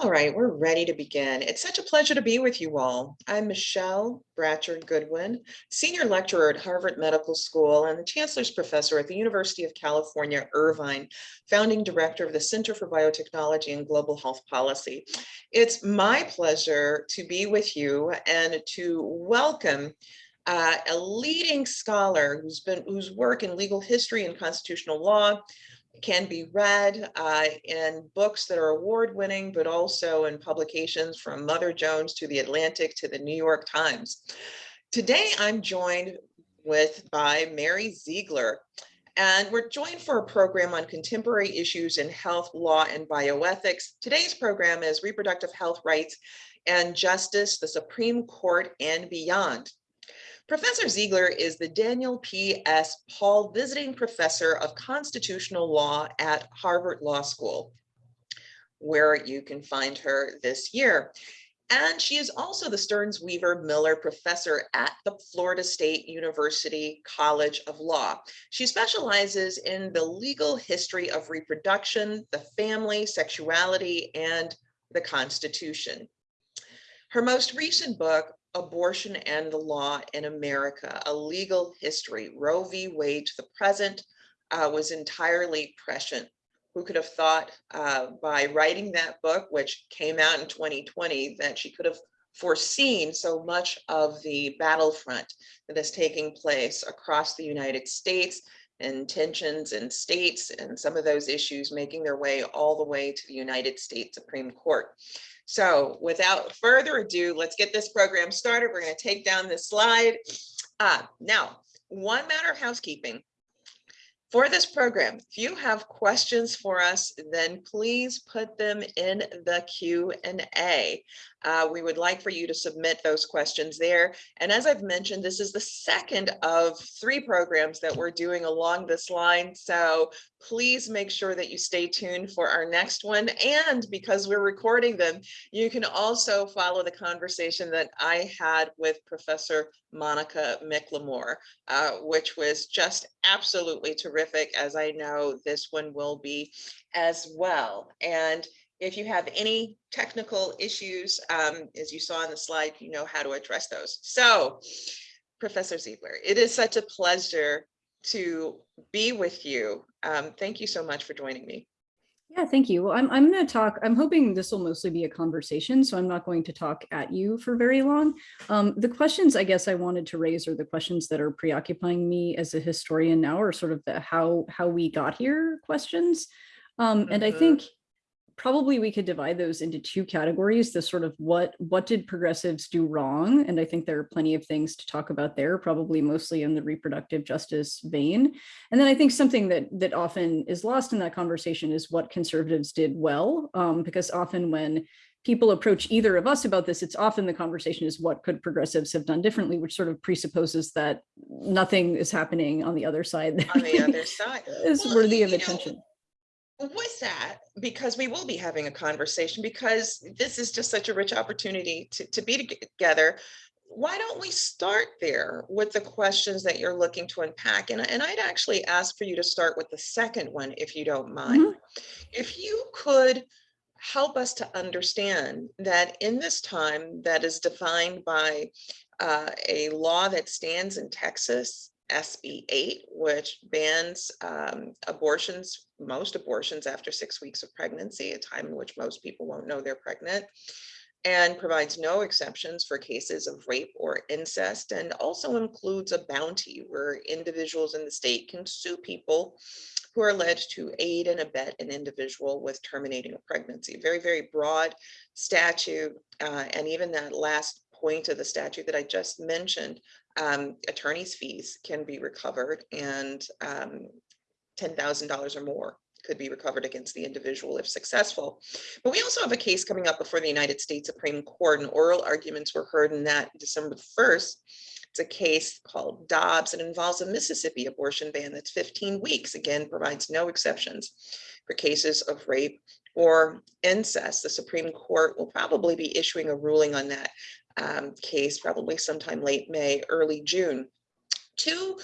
All right, we're ready to begin. It's such a pleasure to be with you all. I'm Michelle Bratcher Goodwin, Senior Lecturer at Harvard Medical School and the Chancellor's Professor at the University of California, Irvine, Founding Director of the Center for Biotechnology and Global Health Policy. It's my pleasure to be with you and to welcome uh, a leading scholar who's been whose work in legal history and constitutional law can be read uh, in books that are award winning, but also in publications from Mother Jones to the Atlantic to the New York Times. Today, I'm joined with by Mary Ziegler, and we're joined for a program on contemporary issues in health, law, and bioethics. Today's program is reproductive health rights and justice, the Supreme Court and beyond. Professor Ziegler is the Daniel P. S. Paul Visiting Professor of Constitutional Law at Harvard Law School, where you can find her this year. And she is also the Stearns Weaver Miller Professor at the Florida State University College of Law. She specializes in the legal history of reproduction, the family, sexuality, and the Constitution. Her most recent book, Abortion and the Law in America, a legal history, Roe v. Wade to the present, uh, was entirely prescient. Who could have thought uh, by writing that book, which came out in 2020, that she could have foreseen so much of the battlefront that is taking place across the United States and tensions in states and some of those issues making their way all the way to the United States Supreme Court. So without further ado, let's get this program started. We're going to take down this slide. Uh, now, one matter of housekeeping. For this program, if you have questions for us, then please put them in the Q&A. Uh, we would like for you to submit those questions there. And as I've mentioned, this is the second of three programs that we're doing along this line. So please make sure that you stay tuned for our next one. And because we're recording them, you can also follow the conversation that I had with Professor Monica McLemore, uh, which was just absolutely terrific, as I know this one will be as well. And if you have any technical issues, um, as you saw on the slide, you know how to address those. So, Professor Ziegler, it is such a pleasure to be with you. Um, thank you so much for joining me. Yeah, thank you. Well, I'm, I'm going to talk, I'm hoping this will mostly be a conversation, so I'm not going to talk at you for very long. Um, the questions I guess I wanted to raise are the questions that are preoccupying me as a historian now, or sort of the how, how we got here questions. Um, and. I mm-hmm. think probably we could divide those into two categories the sort of what what did progressives do wrong? And i think there are plenty of things to talk about there probably mostly in the reproductive justice vein. And then i think something that that often is lost in that conversation is what conservatives did well um, because often when people approach either of us about this it's often the conversation is what could progressives have done differently which sort of presupposes that nothing is happening on the other side. On the other side. Is well, worthy of attention know, with that, because we will be having a conversation, because this is just such a rich opportunity to, to be together, why don't we start there with the questions that you're looking to unpack? And, and I'd actually ask for you to start with the second one, if you don't mind. Mm -hmm. If you could help us to understand that in this time that is defined by uh, a law that stands in Texas SB 8, which bans um, abortions, most abortions after six weeks of pregnancy, a time in which most people won't know they're pregnant, and provides no exceptions for cases of rape or incest, and also includes a bounty where individuals in the state can sue people who are alleged to aid and abet an individual with terminating a pregnancy. Very, very broad statute, uh, and even that last point of the statute that I just mentioned um, attorney's fees can be recovered and um, $10,000 or more could be recovered against the individual if successful. But we also have a case coming up before the United States Supreme Court and oral arguments were heard in that December 1st. It's a case called Dobbs. and involves a Mississippi abortion ban that's 15 weeks. Again, provides no exceptions for cases of rape or incest. The Supreme Court will probably be issuing a ruling on that um, case probably sometime late May, early June. Two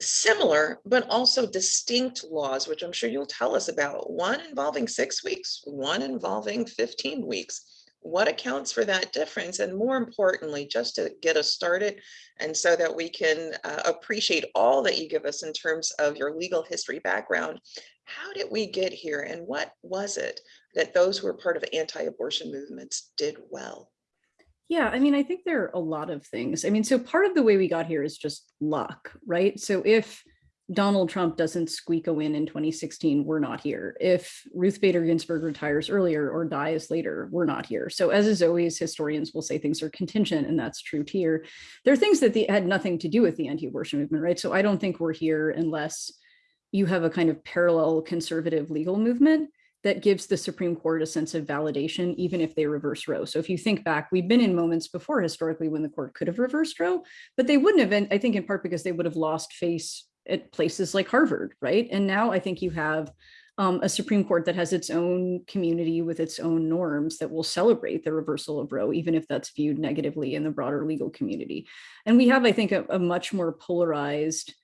similar, but also distinct laws, which I'm sure you'll tell us about, one involving six weeks, one involving 15 weeks. What accounts for that difference? And more importantly, just to get us started and so that we can uh, appreciate all that you give us in terms of your legal history background, how did we get here and what was it that those who were part of anti-abortion movements did well? Yeah, I mean, I think there are a lot of things. I mean, so part of the way we got here is just luck, right? So if Donald Trump doesn't squeak a win in 2016, we're not here. If Ruth Bader Ginsburg retires earlier or dies later, we're not here. So as is always, historians will say things are contingent, and that's true here. There are things that had nothing to do with the anti-abortion movement, right? So I don't think we're here unless you have a kind of parallel conservative legal movement that gives the Supreme Court a sense of validation, even if they reverse Roe. So if you think back, we've been in moments before historically when the court could have reversed Roe, but they wouldn't have been, I think in part because they would have lost face at places like Harvard, right? And now I think you have um, a Supreme Court that has its own community with its own norms that will celebrate the reversal of Roe, even if that's viewed negatively in the broader legal community. And we have, I think, a, a much more polarized,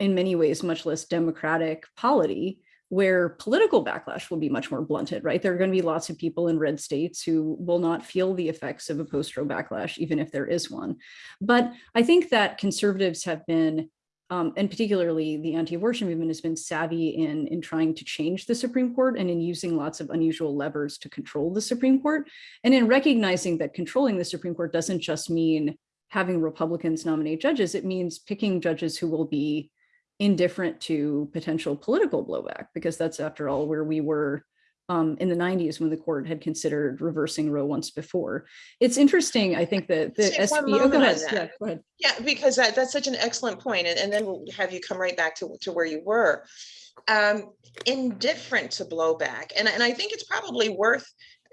in many ways, much less democratic polity where political backlash will be much more blunted, right? There are going to be lots of people in red states who will not feel the effects of a post-Roe backlash, even if there is one. But I think that conservatives have been, um, and particularly the anti-abortion movement has been savvy in, in trying to change the Supreme Court and in using lots of unusual levers to control the Supreme Court. And in recognizing that controlling the Supreme Court doesn't just mean having Republicans nominate judges, it means picking judges who will be indifferent to potential political blowback, because that's after all where we were um, in the 90s when the court had considered reversing Roe once before. It's interesting, I think that the SB, oh, go ahead. Yeah, go ahead. Yeah, because that, that's such an excellent point, and, and then we'll have you come right back to, to where you were. Um, indifferent to blowback, and, and I think it's probably worth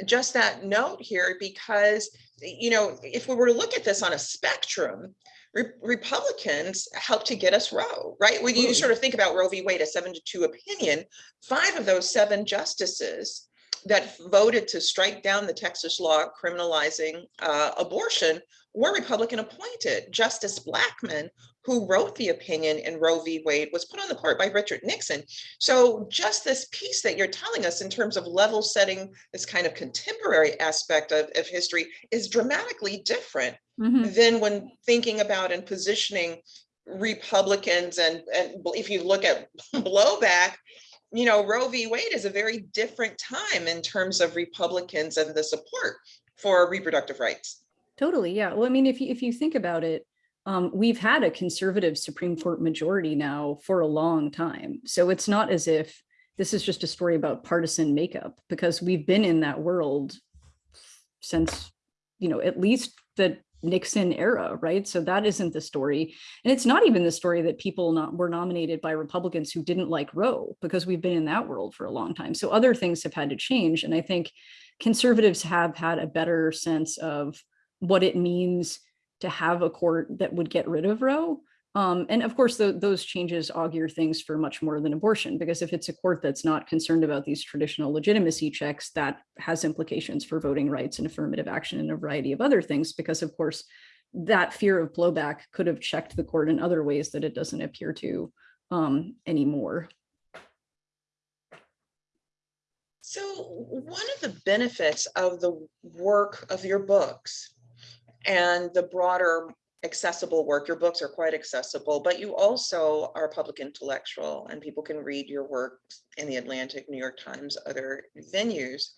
just that note here because, you know, if we were to look at this on a spectrum, Re Republicans helped to get us Roe, right? When you sort of think about Roe v. Wade, a seven to two opinion, five of those seven justices that voted to strike down the Texas law criminalizing uh, abortion were Republican appointed. Justice Blackmun, who wrote the opinion in Roe v. Wade, was put on the court by Richard Nixon. So just this piece that you're telling us in terms of level setting, this kind of contemporary aspect of, of history is dramatically different mm -hmm. than when thinking about and positioning Republicans and, and if you look at blowback, you know, Roe v. Wade is a very different time in terms of Republicans and the support for reproductive rights. Totally, yeah. Well, I mean, if you, if you think about it, um, we've had a conservative Supreme Court majority now for a long time. So it's not as if this is just a story about partisan makeup because we've been in that world since, you know, at least the Nixon era, right? So that isn't the story. And it's not even the story that people not, were nominated by Republicans who didn't like Roe because we've been in that world for a long time. So other things have had to change. And I think conservatives have had a better sense of what it means to have a court that would get rid of Roe um, and of course, the, those changes augur things for much more than abortion, because if it's a court that's not concerned about these traditional legitimacy checks, that has implications for voting rights and affirmative action and a variety of other things, because of course, that fear of blowback could have checked the court in other ways that it doesn't appear to um, anymore. So one of the benefits of the work of your books and the broader accessible work. Your books are quite accessible, but you also are a public intellectual and people can read your work in the Atlantic, New York Times, other venues.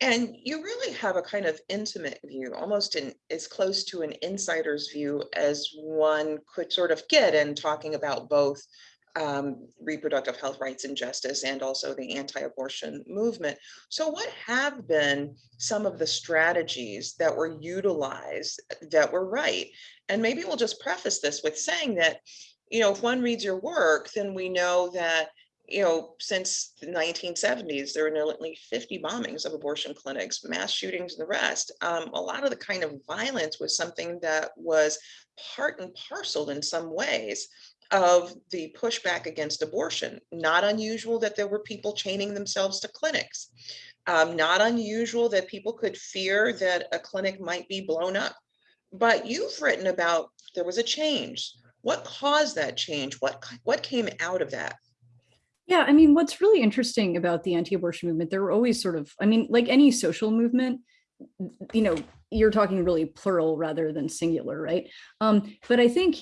And you really have a kind of intimate view, almost in as close to an insider's view as one could sort of get in talking about both um, reproductive health rights and justice and also the anti-abortion movement. So what have been some of the strategies that were utilized that were right? And maybe we'll just preface this with saying that, you know, if one reads your work, then we know that you know, since the 1970s, there were nearly 50 bombings of abortion clinics, mass shootings, and the rest. Um, a lot of the kind of violence was something that was part and parcel in some ways of the pushback against abortion. Not unusual that there were people chaining themselves to clinics. Um, not unusual that people could fear that a clinic might be blown up. But you've written about there was a change. What caused that change? What, what came out of that? Yeah, I mean, what's really interesting about the anti-abortion movement, there were always sort of, I mean, like any social movement, you know, you're talking really plural rather than singular, right? Um, but I think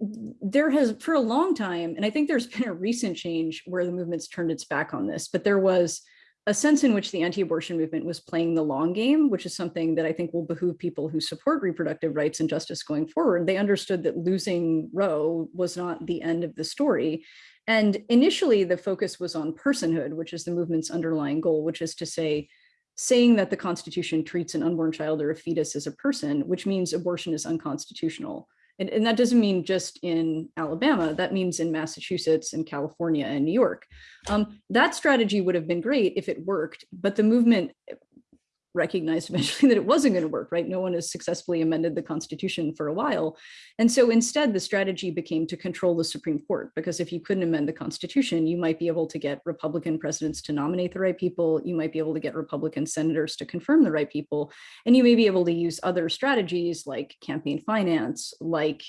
there has for a long time, and I think there's been a recent change where the movement's turned its back on this, but there was a sense in which the anti-abortion movement was playing the long game, which is something that I think will behoove people who support reproductive rights and justice going forward. They understood that losing Roe was not the end of the story. And initially the focus was on personhood, which is the movement's underlying goal, which is to say, saying that the Constitution treats an unborn child or a fetus as a person, which means abortion is unconstitutional. And, and, that doesn't mean just in Alabama, that means in Massachusetts and California and New York. Um, that strategy would have been great if it worked, but the movement recognized eventually that it wasn't going to work, right? No one has successfully amended the Constitution for a while. And so instead, the strategy became to control the Supreme Court, because if you couldn't amend the Constitution, you might be able to get Republican presidents to nominate the right people, you might be able to get Republican senators to confirm the right people, and you may be able to use other strategies like campaign finance, like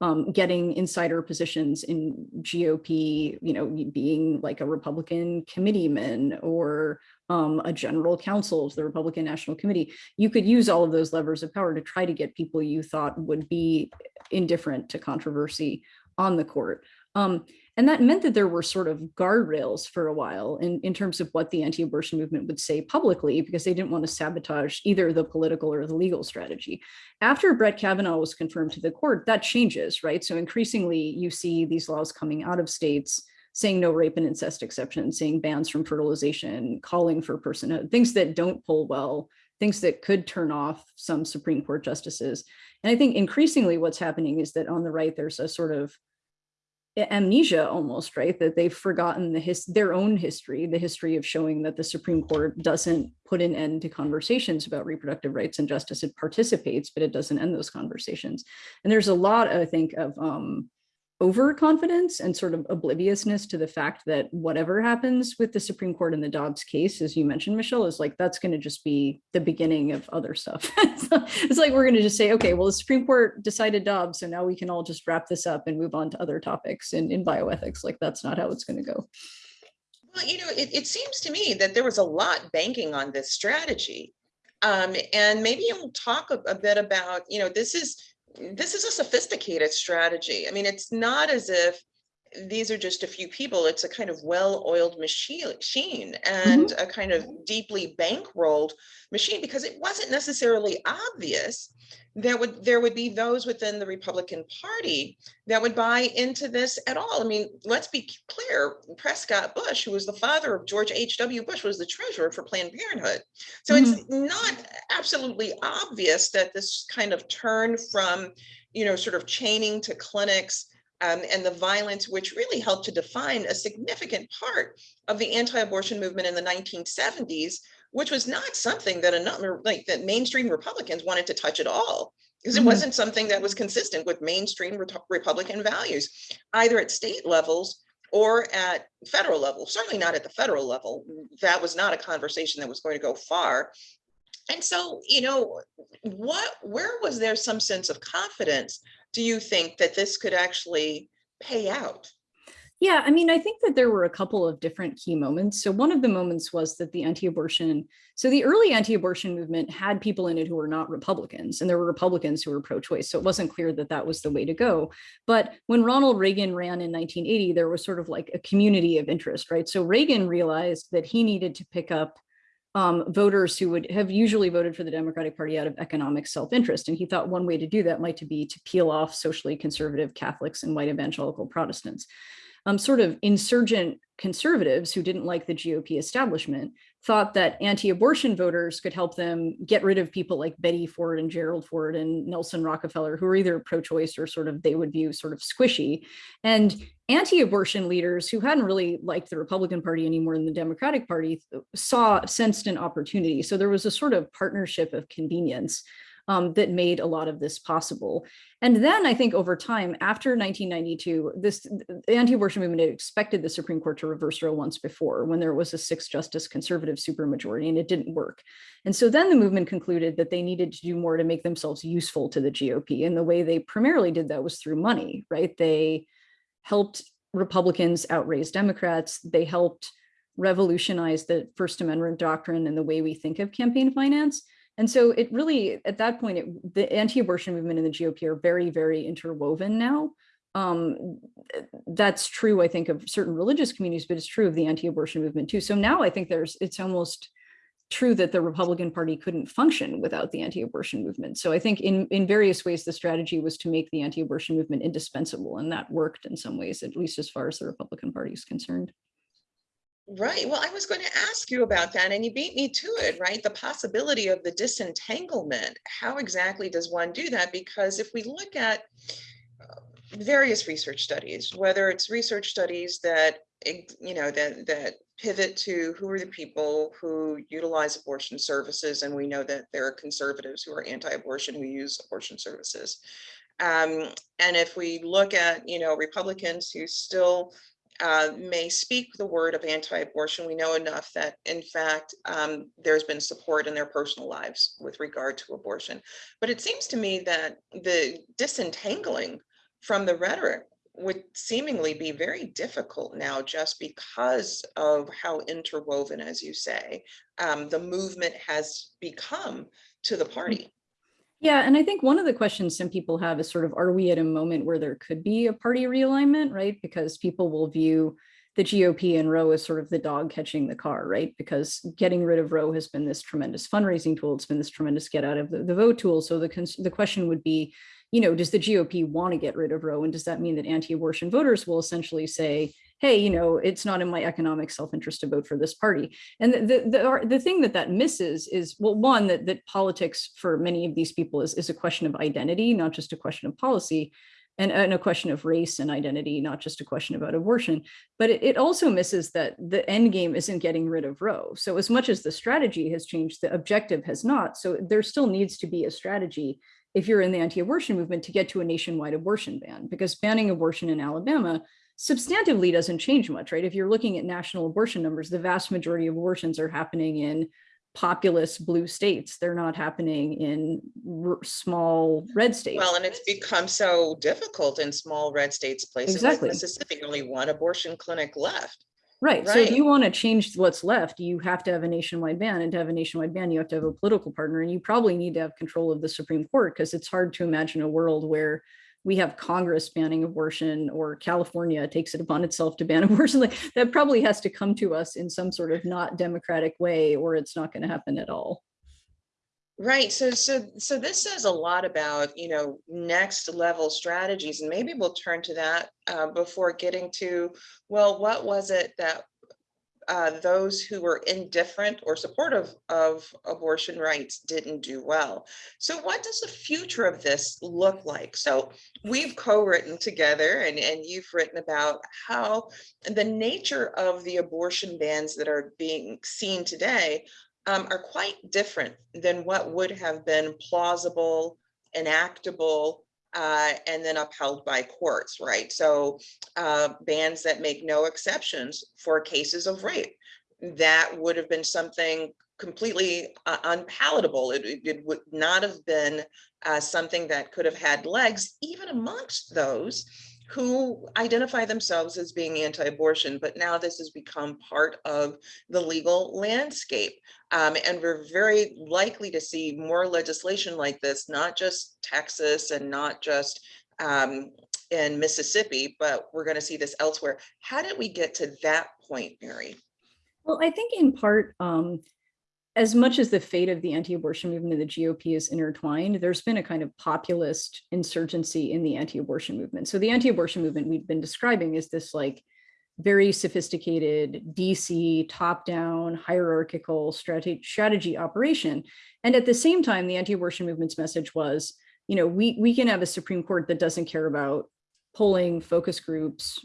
um, getting insider positions in GOP, you know, being like a Republican committeeman or um, a general counsel to the Republican National Committee, you could use all of those levers of power to try to get people you thought would be indifferent to controversy on the court. Um, and that meant that there were sort of guardrails for a while in, in terms of what the anti-abortion movement would say publicly, because they didn't want to sabotage either the political or the legal strategy. After Brett Kavanaugh was confirmed to the court, that changes, right? So increasingly you see these laws coming out of states saying no rape and incest exceptions, saying bans from fertilization, calling for personhood, things that don't pull well, things that could turn off some Supreme Court justices. And I think increasingly what's happening is that on the right, there's a sort of amnesia almost, right? That they've forgotten the his their own history, the history of showing that the Supreme Court doesn't put an end to conversations about reproductive rights and justice. It participates, but it doesn't end those conversations. And there's a lot, I think, of um, overconfidence and sort of obliviousness to the fact that whatever happens with the Supreme Court in the Dobbs case, as you mentioned, Michelle, is like, that's going to just be the beginning of other stuff. it's like, we're going to just say, okay, well, the Supreme Court decided Dobbs, so now we can all just wrap this up and move on to other topics in, in bioethics. Like, that's not how it's going to go. Well, you know, it, it seems to me that there was a lot banking on this strategy. Um, and maybe you'll talk a, a bit about, you know, this is this is a sophisticated strategy. I mean, it's not as if these are just a few people. It's a kind of well-oiled machine and mm -hmm. a kind of deeply bankrolled machine because it wasn't necessarily obvious that would there would be those within the Republican Party that would buy into this at all. I mean, let's be clear, Prescott Bush, who was the father of George H.W. Bush, was the treasurer for Planned Parenthood. So mm -hmm. it's not absolutely obvious that this kind of turn from, you know, sort of chaining to clinics um, and the violence, which really helped to define a significant part of the anti-abortion movement in the 1970s, which was not something that a number like that mainstream Republicans wanted to touch at all because it mm -hmm. wasn't something that was consistent with mainstream Re Republican values, either at state levels or at federal level, certainly not at the federal level. That was not a conversation that was going to go far. And so, you know, what, where was there some sense of confidence, do you think that this could actually pay out? Yeah, I mean, I think that there were a couple of different key moments. So one of the moments was that the anti-abortion, so the early anti-abortion movement had people in it who were not Republicans, and there were Republicans who were pro-choice. So it wasn't clear that that was the way to go. But when Ronald Reagan ran in 1980, there was sort of like a community of interest, right? So Reagan realized that he needed to pick up um, voters who would have usually voted for the Democratic Party out of economic self-interest. And he thought one way to do that might to be to peel off socially conservative Catholics and white evangelical Protestants um, sort of insurgent conservatives who didn't like the GOP establishment thought that anti-abortion voters could help them get rid of people like Betty Ford and Gerald Ford and Nelson Rockefeller, who were either pro-choice or sort of they would view sort of squishy. And anti-abortion leaders who hadn't really liked the Republican Party anymore than the Democratic Party uh, saw, sensed an opportunity. So there was a sort of partnership of convenience um, that made a lot of this possible. And then I think over time, after 1992, this anti-abortion movement had expected the Supreme Court to reverse Roe once before when there was a six justice conservative supermajority and it didn't work. And so then the movement concluded that they needed to do more to make themselves useful to the GOP. And the way they primarily did that was through money, right? They helped Republicans outraise Democrats. They helped revolutionize the First Amendment doctrine and the way we think of campaign finance. And so it really, at that point, it, the anti-abortion movement and the GOP are very, very interwoven now. Um, that's true, I think, of certain religious communities, but it's true of the anti-abortion movement too. So now I think there's, it's almost true that the Republican Party couldn't function without the anti-abortion movement. So I think in, in various ways, the strategy was to make the anti-abortion movement indispensable, and that worked in some ways, at least as far as the Republican Party is concerned. Right. Well, I was going to ask you about that and you beat me to it, right? The possibility of the disentanglement. How exactly does one do that? Because if we look at uh, various research studies, whether it's research studies that, you know, that, that pivot to who are the people who utilize abortion services. And we know that there are conservatives who are anti-abortion who use abortion services. Um, and if we look at, you know, Republicans who still uh, may speak the word of anti-abortion, we know enough that in fact, um, there's been support in their personal lives with regard to abortion. But it seems to me that the disentangling from the rhetoric would seemingly be very difficult now just because of how interwoven, as you say, um, the movement has become to the party. Yeah, and I think one of the questions some people have is sort of, are we at a moment where there could be a party realignment, right? Because people will view the GOP and Roe as sort of the dog catching the car, right? Because getting rid of Roe has been this tremendous fundraising tool. It's been this tremendous get out of the, the vote tool. So the, the question would be, you know, does the GOP want to get rid of Roe? And does that mean that anti-abortion voters will essentially say, hey, you know, it's not in my economic self-interest to vote for this party. And the, the, the, the, thing that that misses is, well, one, that, that politics for many of these people is, is a question of identity, not just a question of policy, and, and a question of race and identity, not just a question about abortion. But it, it also misses that the end game isn't getting rid of Roe. So as much as the strategy has changed, the objective has not. So there still needs to be a strategy if you're in the anti-abortion movement to get to a nationwide abortion ban, because banning abortion in Alabama substantively doesn't change much, right? If you're looking at national abortion numbers, the vast majority of abortions are happening in populous blue states. They're not happening in small red states. Well, and it's become so difficult in small red states, places exactly. like Mississippi, only one abortion clinic left. Right. right. So if you want to change what's left, you have to have a nationwide ban. And to have a nationwide ban, you have to have a political partner. And you probably need to have control of the Supreme Court because it's hard to imagine a world where we have Congress banning abortion or California takes it upon itself to ban abortion. Like that probably has to come to us in some sort of not democratic way or it's not going to happen at all. Right. So, so, so this says a lot about, you know, next level strategies, and maybe we'll turn to that uh, before getting to, well, what was it that uh, those who were indifferent or supportive of abortion rights didn't do well. So what does the future of this look like? So we've co-written together and, and you've written about how the nature of the abortion bans that are being seen today um, are quite different than what would have been plausible, enactable, uh, and then upheld by courts, right? So uh, bans that make no exceptions for cases of rape. That would have been something completely uh, unpalatable. It, it, would not have been uh, something that could have had legs even amongst those who identify themselves as being anti-abortion, but now this has become part of the legal landscape. Um, and we're very likely to see more legislation like this, not just Texas and not just um, in Mississippi, but we're going to see this elsewhere. How did we get to that point, Mary? Well, I think in part, um, as much as the fate of the anti-abortion movement and the GOP is intertwined, there's been a kind of populist insurgency in the anti-abortion movement. So the anti-abortion movement we've been describing is this like very sophisticated DC top-down hierarchical strategy, strategy operation. And at the same time, the anti-abortion movement's message was, you know, we, we can have a Supreme Court that doesn't care about polling focus groups,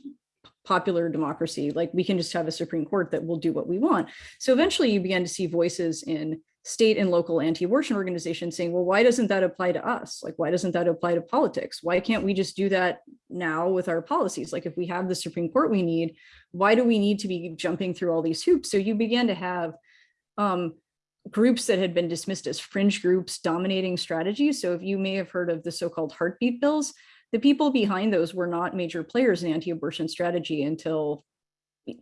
popular democracy. Like we can just have a Supreme Court that will do what we want. So eventually you began to see voices in state and local anti-abortion organizations saying, well, why doesn't that apply to us? Like, why doesn't that apply to politics? Why can't we just do that now with our policies? Like if we have the Supreme Court we need, why do we need to be jumping through all these hoops? So you began to have um, groups that had been dismissed as fringe groups dominating strategies. So if you may have heard of the so-called heartbeat bills, the people behind those were not major players in anti-abortion strategy until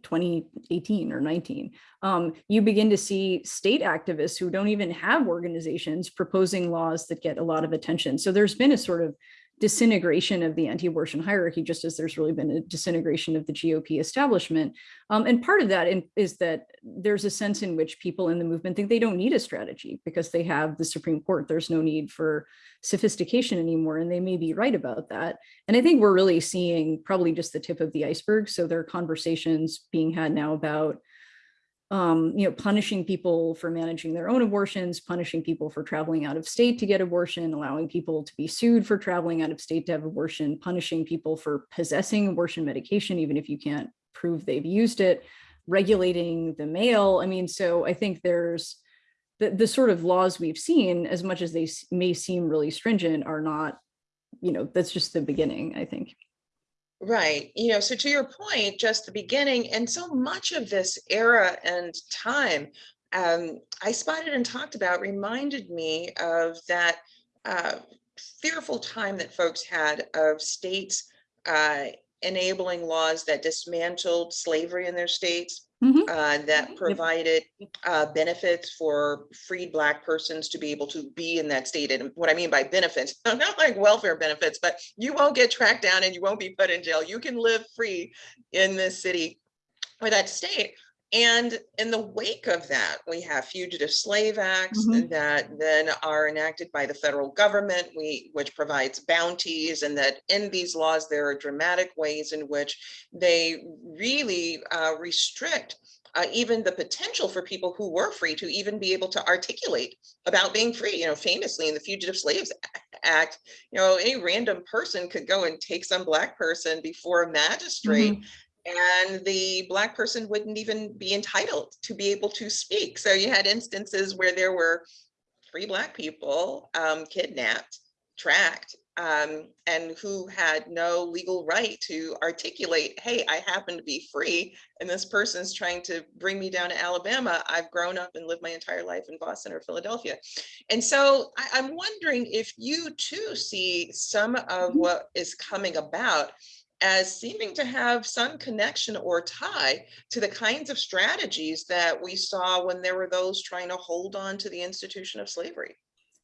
2018 or 19. Um, you begin to see state activists who don't even have organizations proposing laws that get a lot of attention. So there's been a sort of disintegration of the anti-abortion hierarchy, just as there's really been a disintegration of the GOP establishment. Um, and part of that in, is that there's a sense in which people in the movement think they don't need a strategy because they have the Supreme Court. There's no need for sophistication anymore, and they may be right about that. And I think we're really seeing probably just the tip of the iceberg. So there are conversations being had now about um, you know, punishing people for managing their own abortions, punishing people for traveling out of state to get abortion, allowing people to be sued for traveling out of state to have abortion, punishing people for possessing abortion medication, even if you can't prove they've used it, regulating the mail. I mean, so I think there's the, the sort of laws we've seen, as much as they may seem really stringent, are not, you know, that's just the beginning, I think. Right. You know, so to your point, just the beginning and so much of this era and time um, I spotted and talked about reminded me of that uh, fearful time that folks had of states uh, enabling laws that dismantled slavery in their states, Mhm. uh, that provided uh, benefits for freed Black persons to be able to be in that state. And what I mean by benefits, not like welfare benefits, but you won't get tracked down and you won't be put in jail. You can live free in this city or that state. And in the wake of that, we have fugitive slave acts Mhm. that then are enacted by the federal government, we, which provides bounties and that in these laws, there are dramatic ways in which they really uh, restrict uh, even the potential for people who were free to even be able to articulate about being free. You know, famously in the Fugitive Slaves Act, you know, any random person could go and take some black person before a magistrate and the black person wouldn't even be entitled to be able to speak. So you had instances where there were free black people um, kidnapped, tracked, um, and who had no legal right to articulate, hey, I happen to be free, and this person's trying to bring me down to Alabama. I've grown up and lived my entire life in Boston or Philadelphia. And so I, I'm wondering if you too see some of what is coming about as seeming to have some connection or tie to the kinds of strategies that we saw when there were those trying to hold on to the institution of slavery.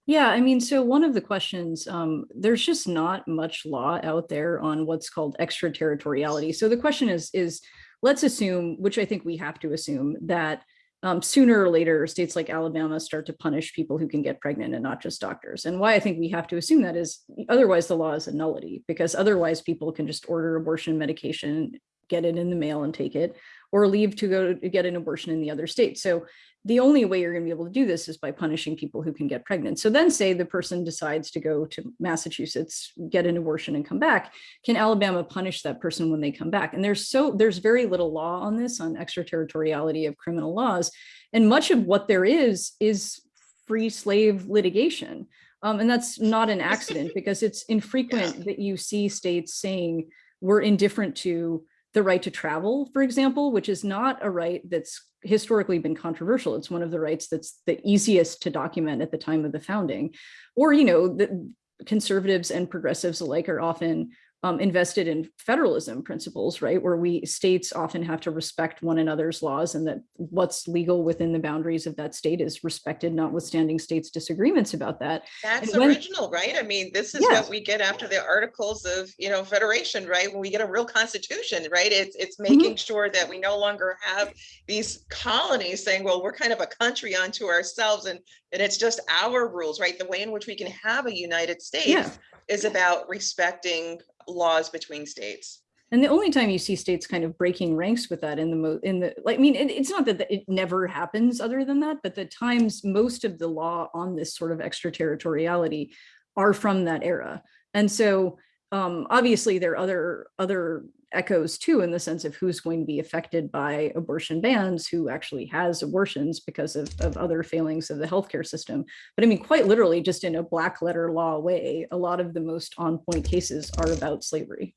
Yeah, I mean, so one of the questions, um, there's just not much law out there on what's called extraterritoriality. So the question is, is let's assume, which I think we have to assume, that um, sooner or later, states like Alabama start to punish people who can get pregnant and not just doctors. And why I think we have to assume that is otherwise the law is a nullity because otherwise people can just order abortion medication, get it in the mail and take it, or leave to go to get an abortion in the other state. So the only way you're going to be able to do this is by punishing people who can get pregnant. So then say the person decides to go to Massachusetts, get an abortion and come back. Can Alabama punish that person when they come back? And there's so there's very little law on this on extraterritoriality of criminal laws. And much of what there is is free slave litigation. Um, and that's not an accident because it's infrequent Yeah. that you see states saying we're indifferent to the right to travel, for example, which is not a right that's historically been controversial. It's one of the rights that's the easiest to document at the time of the founding. Or, you know, the conservatives and progressives alike are often um, invested in federalism principles, right? Where we states often have to respect one another's laws and that what's legal within the boundaries of that state is respected, notwithstanding states' disagreements about that. That's when- original, right? I mean, this is Yeah. what we get after the articles of, you know, federation, right? When we get a real constitution, right? It's, it's making sure that we no longer have these colonies saying, well, we're kind of a country unto ourselves and, and it's just our rules, right? The way in which we can have a United States Yeah. is about respecting laws between states. And the only time you see states kind of breaking ranks with that in the mo in the like, I mean, it, it's not that it never happens other than that, but the times most of the law on this sort of extraterritoriality are from that era. And so um, obviously there are other other echoes too in the sense of who's going to be affected by abortion bans, who actually has abortions because of, of other failings of the healthcare system. But I mean, quite literally, just in a black letter law way, a lot of the most on point cases are about slavery.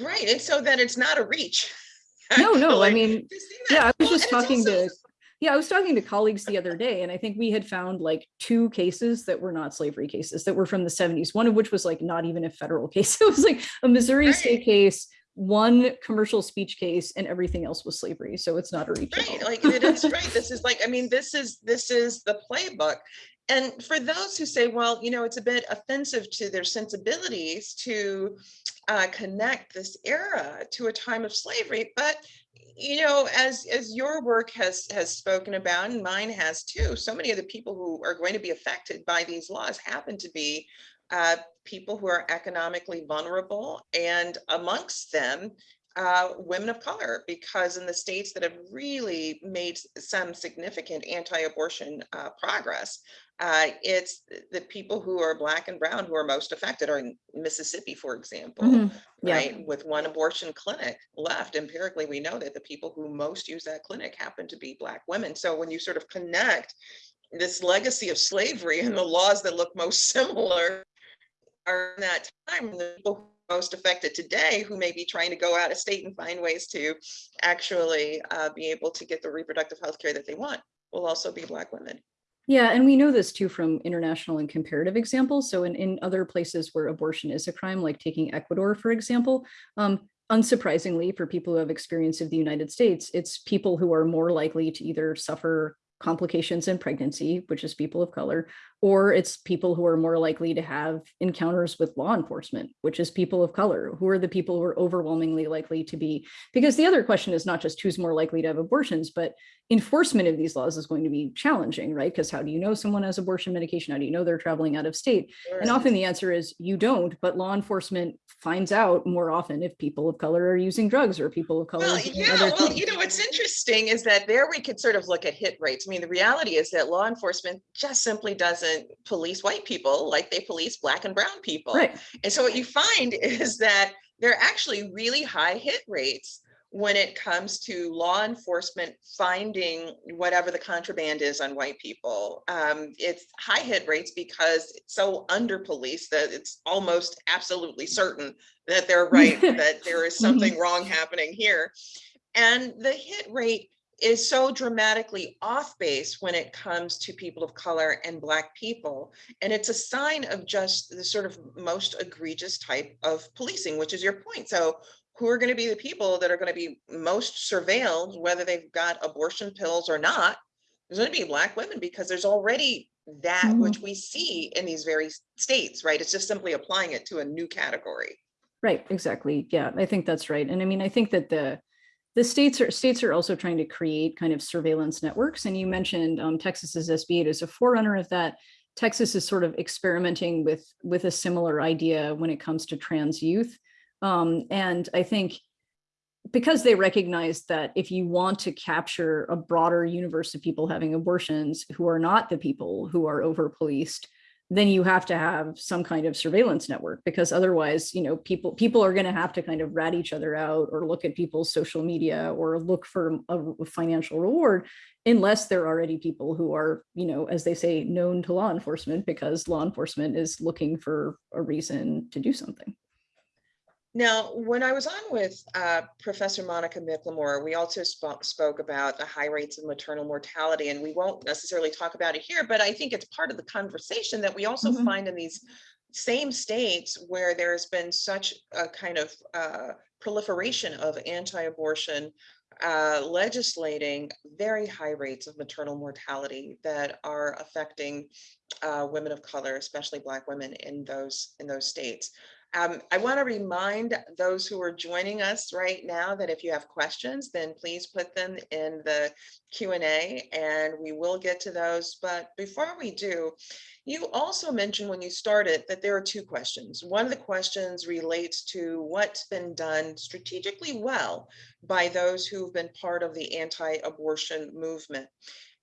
Right, and so that it's not a reach. No, no, I mean, yeah, I was just talking also- to Yeah, I was talking to colleagues the other day, and I think we had found like two cases that were not slavery cases that were from the 70s, one of which was like not even a federal case. It was like a Missouri state case, one commercial speech case, and everything else was slavery. So it's not a reach. Right, like it is right. This is like, I mean, this is, this is the playbook. And for those who say, well, you know, it's a bit offensive to their sensibilities to uh, connect this era to a time of slavery, but you know, as as your work has has spoken about, and mine has too, so many of the people who are going to be affected by these laws happen to be uh, people who are economically vulnerable, and amongst them, uh, women of color, because in the states that have really made some significant anti-abortion uh, progress, uh, it's the people who are black and brown who are most affected, or in Mississippi, for example Mhm, yeah. right? With one abortion clinic left, empirically, we know that the people who most use that clinic happen to be Black women. So when you sort of connect this legacy of slavery and the laws that look most similar are in that time, the people who are most affected today who may be trying to go out of state and find ways to actually uh, be able to get the reproductive health care that they want will also be Black women. Yeah, and we know this too from international and comparative examples. So in, in other places where abortion is a crime, like taking Ecuador, for example, um, unsurprisingly for people who have experience of the United States, it's people who are more likely to either suffer complications in pregnancy, which is people of color, or it's people who are more likely to have encounters with law enforcement, which is people of color, who are the people who are overwhelmingly likely to be, because the other question is not just who's more likely to have abortions, but enforcement of these laws is going to be challenging, right? Because how do you know someone has abortion medication? How do you know they're traveling out of state? And often the answer is you don't, but law enforcement finds out more often if people of color are using drugs or people of color. Well, yeah, well, things. you know, what's interesting is that there we could sort of look at hit rates. I mean, the reality is that law enforcement just simply doesn't police white people like they police black and brown people. Right. And so what you find is that there are actually really high hit rates when it comes to law enforcement finding whatever the contraband is on white people. Um, it's high hit rates because it's so under policed that it's almost absolutely certain that they're right, that there is something wrong happening here. And the hit rate is so dramatically off base when it comes to people of color and black people. And it's a sign of just the sort of most egregious type of policing, which is your point. So who are going to be the people that are going to be most surveilled, whether they've got abortion pills or not? There's going to be black women because there's already that Mhm. which we see in these very states, right? It's just simply applying it to a new category. Right, exactly. Yeah, I think that's right. And I mean, I think that the the states are states are also trying to create kind of surveillance networks. And you mentioned um, Texas's SB 8 is a forerunner of that. Texas is sort of experimenting with with a similar idea when it comes to trans youth. Um, and I think because they recognize that if you want to capture a broader universe of people having abortions who are not the people who are over policed, then you have to have some kind of surveillance network because otherwise, you know, people people are going to have to kind of rat each other out or look at people's social media or look for a financial reward unless they're already people who are, you know, as they say, known to law enforcement because law enforcement is looking for a reason to do something. Now, when I was on with uh, Professor Monica McLemore, we also spo- spoke about the high rates of maternal mortality, and we won't necessarily talk about it here, but I think it's part of the conversation that we also Mhm. find in these same states where there's been such a kind of uh, proliferation of anti-abortion uh, legislating very high rates of maternal mortality that are affecting uh, women of color, especially Black women in those in those states. Um, I want to remind those who are joining us right now that if you have questions, then please put them in the Q&A and we will get to those. But before we do, you also mentioned when you started that there are two questions. One of the questions relates to what's been done strategically well by those who've been part of the anti-abortion movement.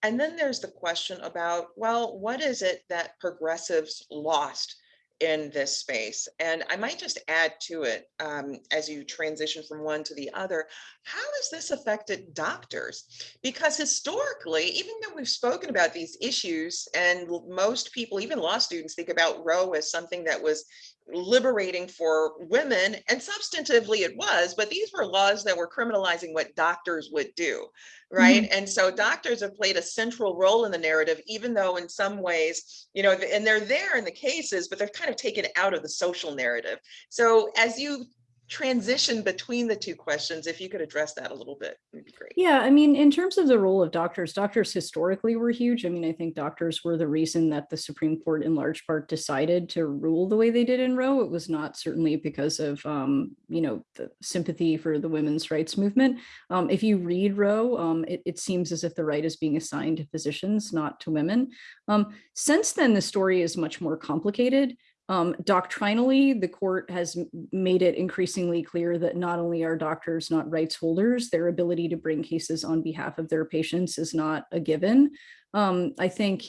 And then there's the question about, well, what is it that progressives lost in this space. And I might just add to it um, as you transition from one to the other, how has this affected doctors? Because historically, even though we've spoken about these issues and most people, even law students think about Roe as something that was liberating for women and substantively it was but these were laws that were criminalizing what doctors would do right mm -hmm. and so doctors have played a central role in the narrative even though in some ways you know and they're there in the cases but they're kind of taken out of the social narrative so as you transition between the two questions, if you could address that a little bit, would be great. Yeah, I mean, in terms of the role of doctors, doctors historically were huge. I mean, I think doctors were the reason that the Supreme Court in large part decided to rule the way they did in Roe. It was not certainly because of, um, you know, the sympathy for the women's rights movement. Um, if you read Roe, um, it, it, seems as if the right is being assigned to physicians, not to women. Um, since then, the story is much more complicated. Um, doctrinally, the court has made it increasingly clear that not only are doctors not rights holders, their ability to bring cases on behalf of their patients is not a given. Um, I think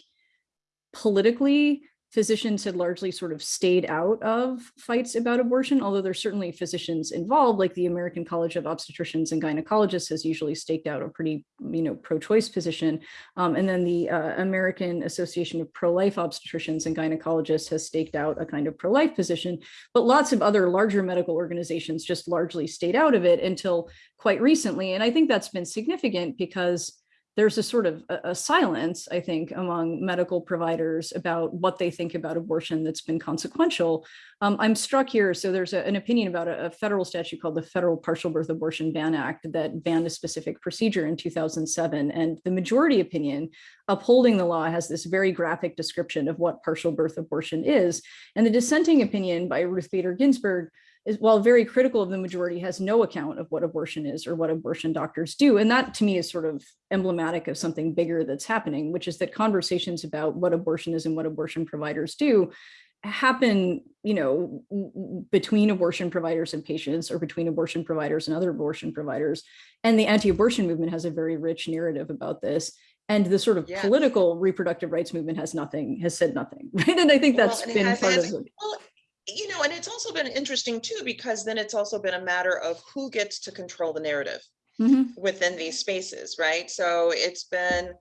politically, physicians had largely sort of stayed out of fights about abortion, although there's certainly physicians involved, like the American College of Obstetricians and Gynecologists has usually staked out a pretty, you know, pro-choice position. Um, and then the uh, American Association of Pro-Life Obstetricians and Gynecologists has staked out a kind of pro-life position, but lots of other larger medical organizations just largely stayed out of it until quite recently. And I think that's been significant because there's a sort of a, a, silence, I think, among medical providers about what they think about abortion that's been consequential. Um, I'm struck here, so there's a, an opinion about a, a, federal statute called the Federal Partial Birth Abortion Ban Act that banned a specific procedure in 2007. And the majority opinion upholding the law has this very graphic description of what partial birth abortion is. And the dissenting opinion by Ruth Bader Ginsburg is while very critical of the majority has no account of what abortion is or what abortion doctors do. And that to me is sort of emblematic of something bigger that's happening, which is that conversations about what abortion is and what abortion providers do happen, you know, between abortion providers and patients or between abortion providers and other abortion providers. And the anti-abortion movement has a very rich narrative about this. And the sort of yes. political reproductive rights movement has nothing, has said nothing, right? And I think that's well, been part of it. Well, you know, and it's also been interesting too, because then it's also been a matter of who gets to control the narrative mm -hmm. within these spaces, right? So it's been,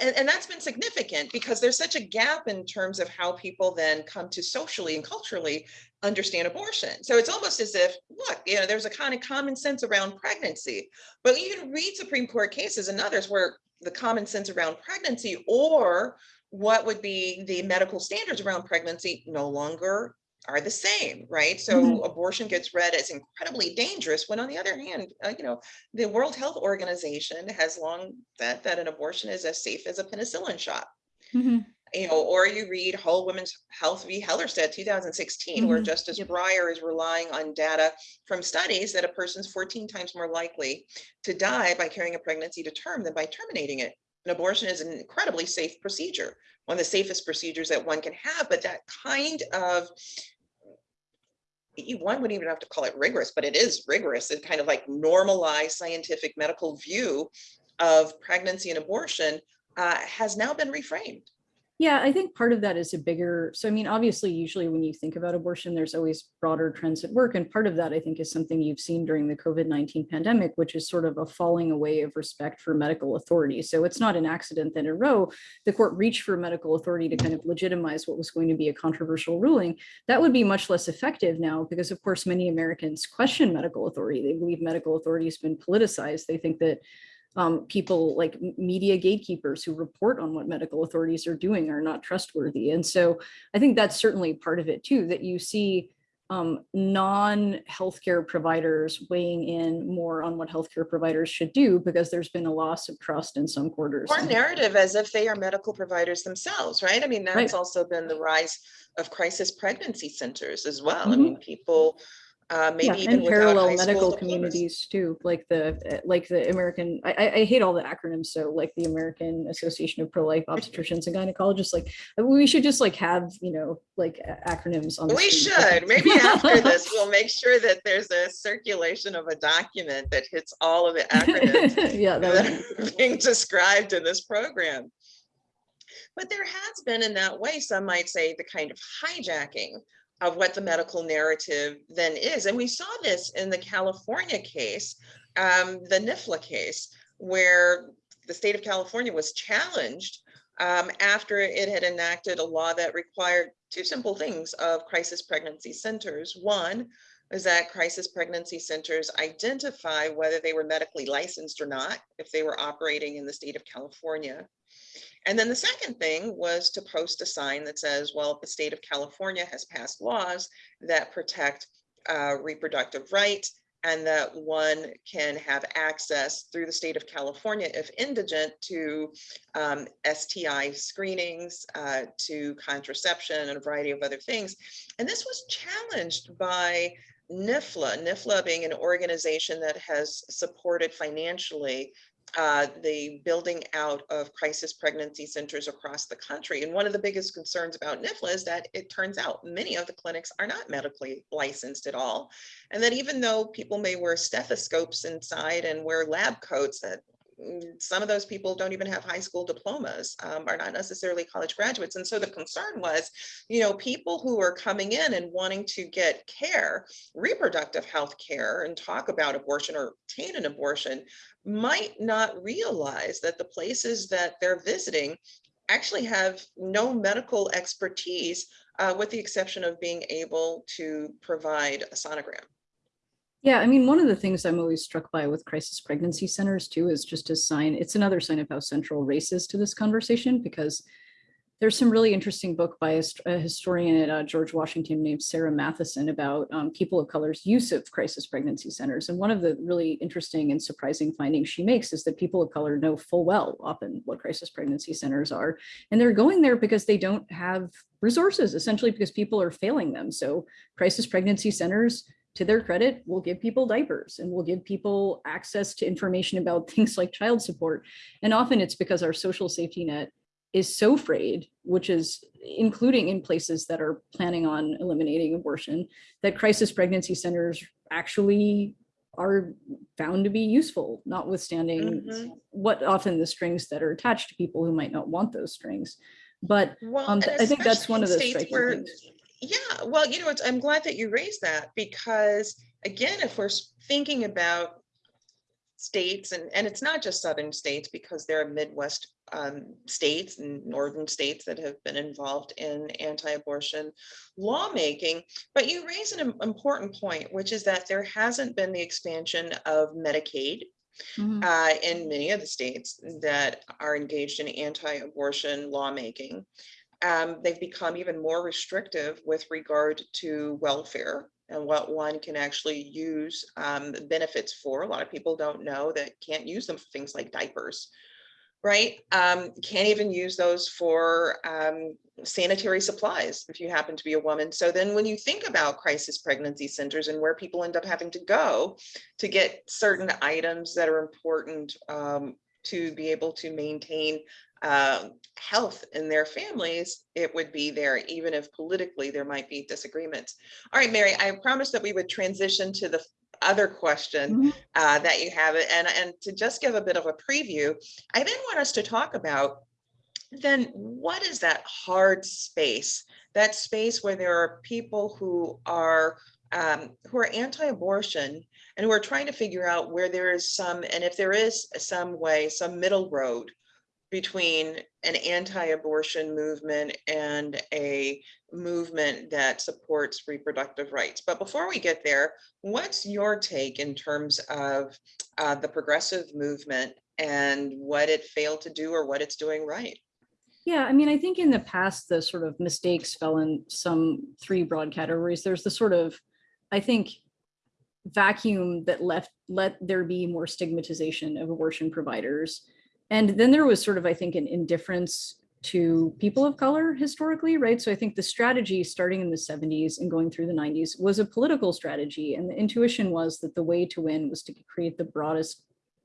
and, and, that's been significant because there's such a gap in terms of how people then come to socially and culturally understand abortion. So it's almost as if, look, you know, there's a kind of common sense around pregnancy, but you can read Supreme Court cases and others where the common sense around pregnancy or what would be the medical standards around pregnancy no longer are the same, right? So mm -hmm. abortion gets read as incredibly dangerous when on the other hand, uh, you know, the World Health Organization has long said that an abortion is as safe as a penicillin shot. Mm -hmm. You know, or you read Whole Women's Health v. Hellerstedt 2016, mm -hmm. where mm-hmm. Justice yep. Breyer is relying on data from studies that a person's 14 times more likely to die by carrying a pregnancy to term than by terminating it. An abortion is an incredibly safe procedure, one of the safest procedures that one can have, but that kind of one wouldn't even have to call it rigorous, but it is rigorous. It kind of like normalized scientific medical view of pregnancy and abortion uh, has now been reframed. Yeah, I think part of that is a bigger, so I mean, obviously, usually when you think about abortion, there's always broader trends at work. And part of that, I think, is something you've seen during the COVID-19 pandemic, which is sort of a falling away of respect for medical authority. So it's not an accident that in Roe, the court reached for medical authority to kind of legitimize what was going to be a controversial ruling. That would be much less effective now because, of course, many Americans question medical authority. They believe medical authority has been politicized. They think that um, people like media gatekeepers who report on what medical authorities are doing are not trustworthy. And so I think that's certainly part of it too, that you see um, non-healthcare providers weighing in more on what healthcare providers should do because there's been a loss of trust in some quarters. Or narrative as if they are medical providers themselves, right? I mean, that's right. also been the rise of crisis pregnancy centers as well. Mm -hmm. I mm-hmm. mean, people uh, maybe yeah, even and parallel medical communities too, like the like the American. I, I hate all the acronyms, so like the American Association of Pro-Life Obstetricians and Gynecologists. Like we should just like have you know like acronyms on. we should maybe after this we'll make sure that there's a circulation of a document that hits all of the acronyms yeah, that, that are being described in this program. But there has been in that way, some might say, the kind of hijacking of what the medical narrative then is. And we saw this in the California case, um, the NIFLA case, where the state of California was challenged um, after it had enacted a law that required two simple things of crisis pregnancy centers. One is that crisis pregnancy centers identify whether they were medically licensed or not, if they were operating in the state of California. And then the second thing was to post a sign that says, well, the state of California has passed laws that protect uh, reproductive rights and that one can have access through the state of California if indigent to um, STI screenings, uh, to contraception and a variety of other things. And this was challenged by NIFLA, NIFLA being an organization that has supported financially uh, the building out of crisis pregnancy centers across the country. And one of the biggest concerns about NIFLA is that it turns out many of the clinics are not medically licensed at all. And that even though people may wear stethoscopes inside and wear lab coats, that some of those people don't even have high school diplomas, um, are not necessarily college graduates. And so the concern was, you know, people who are coming in and wanting to get care, reproductive health care and talk about abortion or obtain an abortion might not realize that the places that they're visiting actually have no medical expertise uh, with the exception of being able to provide a sonogram. Yeah, I mean, one of the things I'm always struck by with crisis pregnancy centers too is just a sign, it's another sign of how central race is to this conversation because there's some really interesting book by a, a historian at uh, George Washington named Sara Matthiesen about um, people of color's use of crisis pregnancy centers. And one of the really interesting and surprising findings she makes is that people of color know full well often what crisis pregnancy centers are. And they're going there because they don't have resources, essentially because people are failing them. So crisis pregnancy centers to their credit, we'll give people diapers and we'll give people access to information about things like child support. And often it's because our social safety net is so frayed, which is including in places that are planning on eliminating abortion, that crisis pregnancy centers actually are found to be useful, notwithstanding mm -hmm. what often the strings that are attached to people who might not want those strings. But well, um, I think that's one of the striking where, things. Yeah, well, you know, I'm glad that you raised that because again, if we're thinking about states and, and it's not just southern states because there are Midwest um, states and northern states that have been involved in anti-abortion lawmaking. But you raise an important point, which is that there hasn't been the expansion of Medicaid Mm -hmm. uh, in many of the states that are engaged in anti-abortion lawmaking. Um, they've become even more restrictive with regard to welfare and what one can actually use um, benefits for. A lot of people don't know that can't use them for things like diapers right? Um, can't even use those for um, sanitary supplies if you happen to be a woman. So then when you think about crisis pregnancy centers and where people end up having to go to get certain items that are important um, to be able to maintain uh, health in their families, it would be there, even if politically there might be disagreements. All right, Mary, I promised that we would transition to the other question mm -hmm. uh, that you have. And, and to just give a bit of a preview, I then want us to talk about then what is that hard space, that space where there are people who are um, who are anti-abortion and who are trying to figure out where there is some, and if there is some way, some middle road between an anti-abortion movement and a movement that supports reproductive rights. But before we get there, what's your take in terms of uh, the progressive movement and what it failed to do or what it's doing right? Yeah, I mean, I think in the past, the sort of mistakes fell in some three broad categories. There's the sort of, I think, vacuum that left let there be more stigmatization of abortion providers and then there was sort of, I think, an indifference to people of color historically, right? So I think the strategy starting in the 70s and going through the 90s was a political strategy. And the intuition was that the way to win was to create the broadest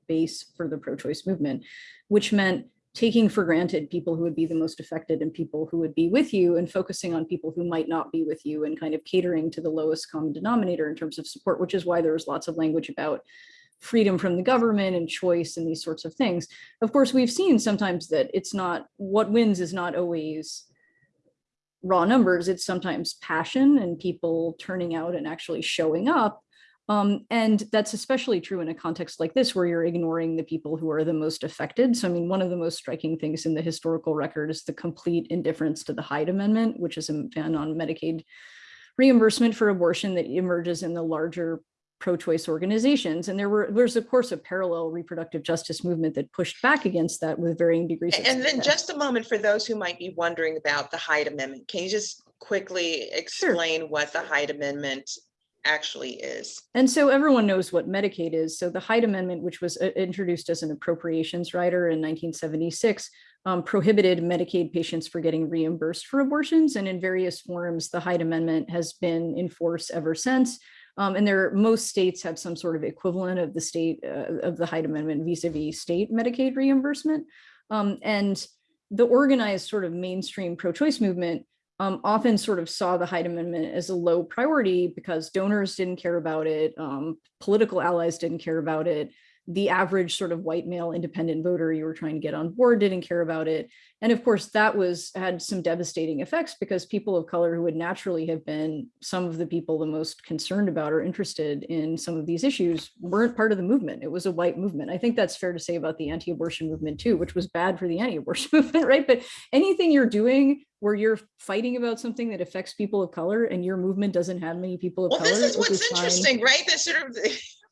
base for the pro-choice movement, which meant taking for granted people who would be the most affected and people who would be with you and focusing on people who might not be with you and kind of catering to the lowest common denominator in terms of support, which is why there was lots of language about freedom from the government and choice and these sorts of things. Of course, we've seen sometimes that it's not, what wins is not always raw numbers, it's sometimes passion and people turning out and actually showing up. Um, and that's especially true in a context like this, where you're ignoring the people who are the most affected. So, I mean, one of the most striking things in the historical record is the complete indifference to the Hyde Amendment, which is a ban on Medicaid reimbursement for abortion that emerges in the larger pro-choice organizations. And there were there's of course a parallel reproductive justice movement that pushed back against that with varying degrees of And then just a moment for those who might be wondering about the Hyde Amendment. Can you just quickly explain what the Hyde Amendment actually is? And so everyone knows what Medicaid is. So the Hyde Amendment, which was uh, introduced as an appropriations rider in 1976, um, prohibited Medicaid patients for getting reimbursed for abortions. And in various forms, the Hyde Amendment has been in force ever since. Um, and there, most states have some sort of equivalent of the state uh, of the Hyde Amendment vis-a-vis state Medicaid reimbursement. Um, and the organized sort of mainstream pro-choice movement um, often sort of saw the Hyde Amendment as a low priority because donors didn't care about it, um, political allies didn't care about it, the average sort of white male independent voter you were trying to get on board didn't care about it. And of course, that was had some devastating effects because people of color who would naturally have been some of the people the most concerned about or interested in some of these issues weren't part of the movement. It was a white movement. I think that's fair to say about the anti-abortion movement too, which was bad for the anti-abortion movement, right? But anything you're doing where you're fighting about something that affects people of color and your movement doesn't have many people of Well, color. this is what's fine. interesting, right? That sort of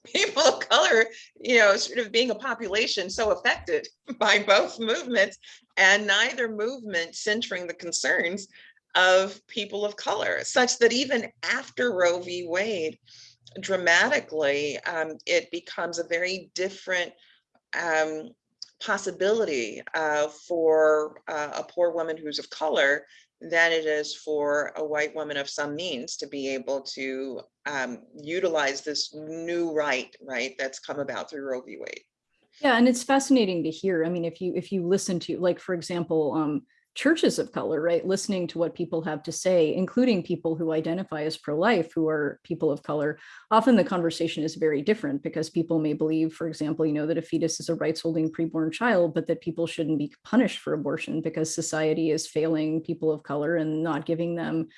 people of color, you know, sort of being a population so affected by both movements and neither movement centering the concerns of people of color, such that even after Roe v. Wade, dramatically, um, it becomes a very different um, possibility uh, for uh, a poor woman who's of color than it is for a white woman of some means to be able to um, utilize this new right, right, that's come about through Roe v. Wade. Yeah, and it's fascinating to hear. I mean, if you if you listen to, like, for example, um, churches of color, right, listening to what people have to say, including people who identify as pro-life, who are people of color, often the conversation is very different because people may believe, for example, you know, that a fetus is a rights-holding preborn child, but that people shouldn't be punished for abortion because society is failing people of color and not giving them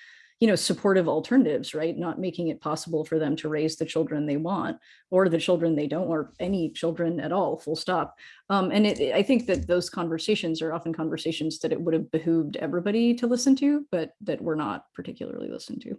you know, supportive alternatives, right? Not making it possible for them to raise the children they want or the children they don't, or any children at all, full stop. Um, and it, I think that those conversations are often conversations that it would have behooved everybody to listen to, but that were not particularly listened to.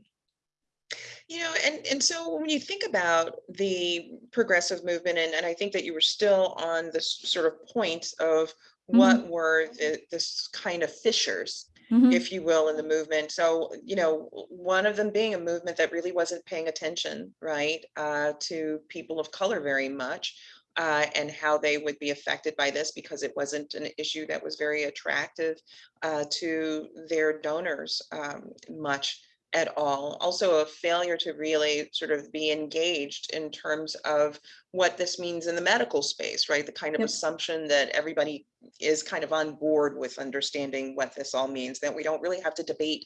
You know, and, and so when you think about the progressive movement, and, and I think that you were still on this sort of point of what were the, this kind of fissures Mhm. if you will, in the movement. So, you know, one of them being a movement that really wasn't paying attention, right, uh, to people of color very much. Uh, and how they would be affected by this because it wasn't an issue that was very attractive uh, to their donors um, much at all. Also a failure to really sort of be engaged in terms of what this means in the medical space, right? The kind of Yep. assumption that everybody is kind of on board with understanding what this all means, that we don't really have to debate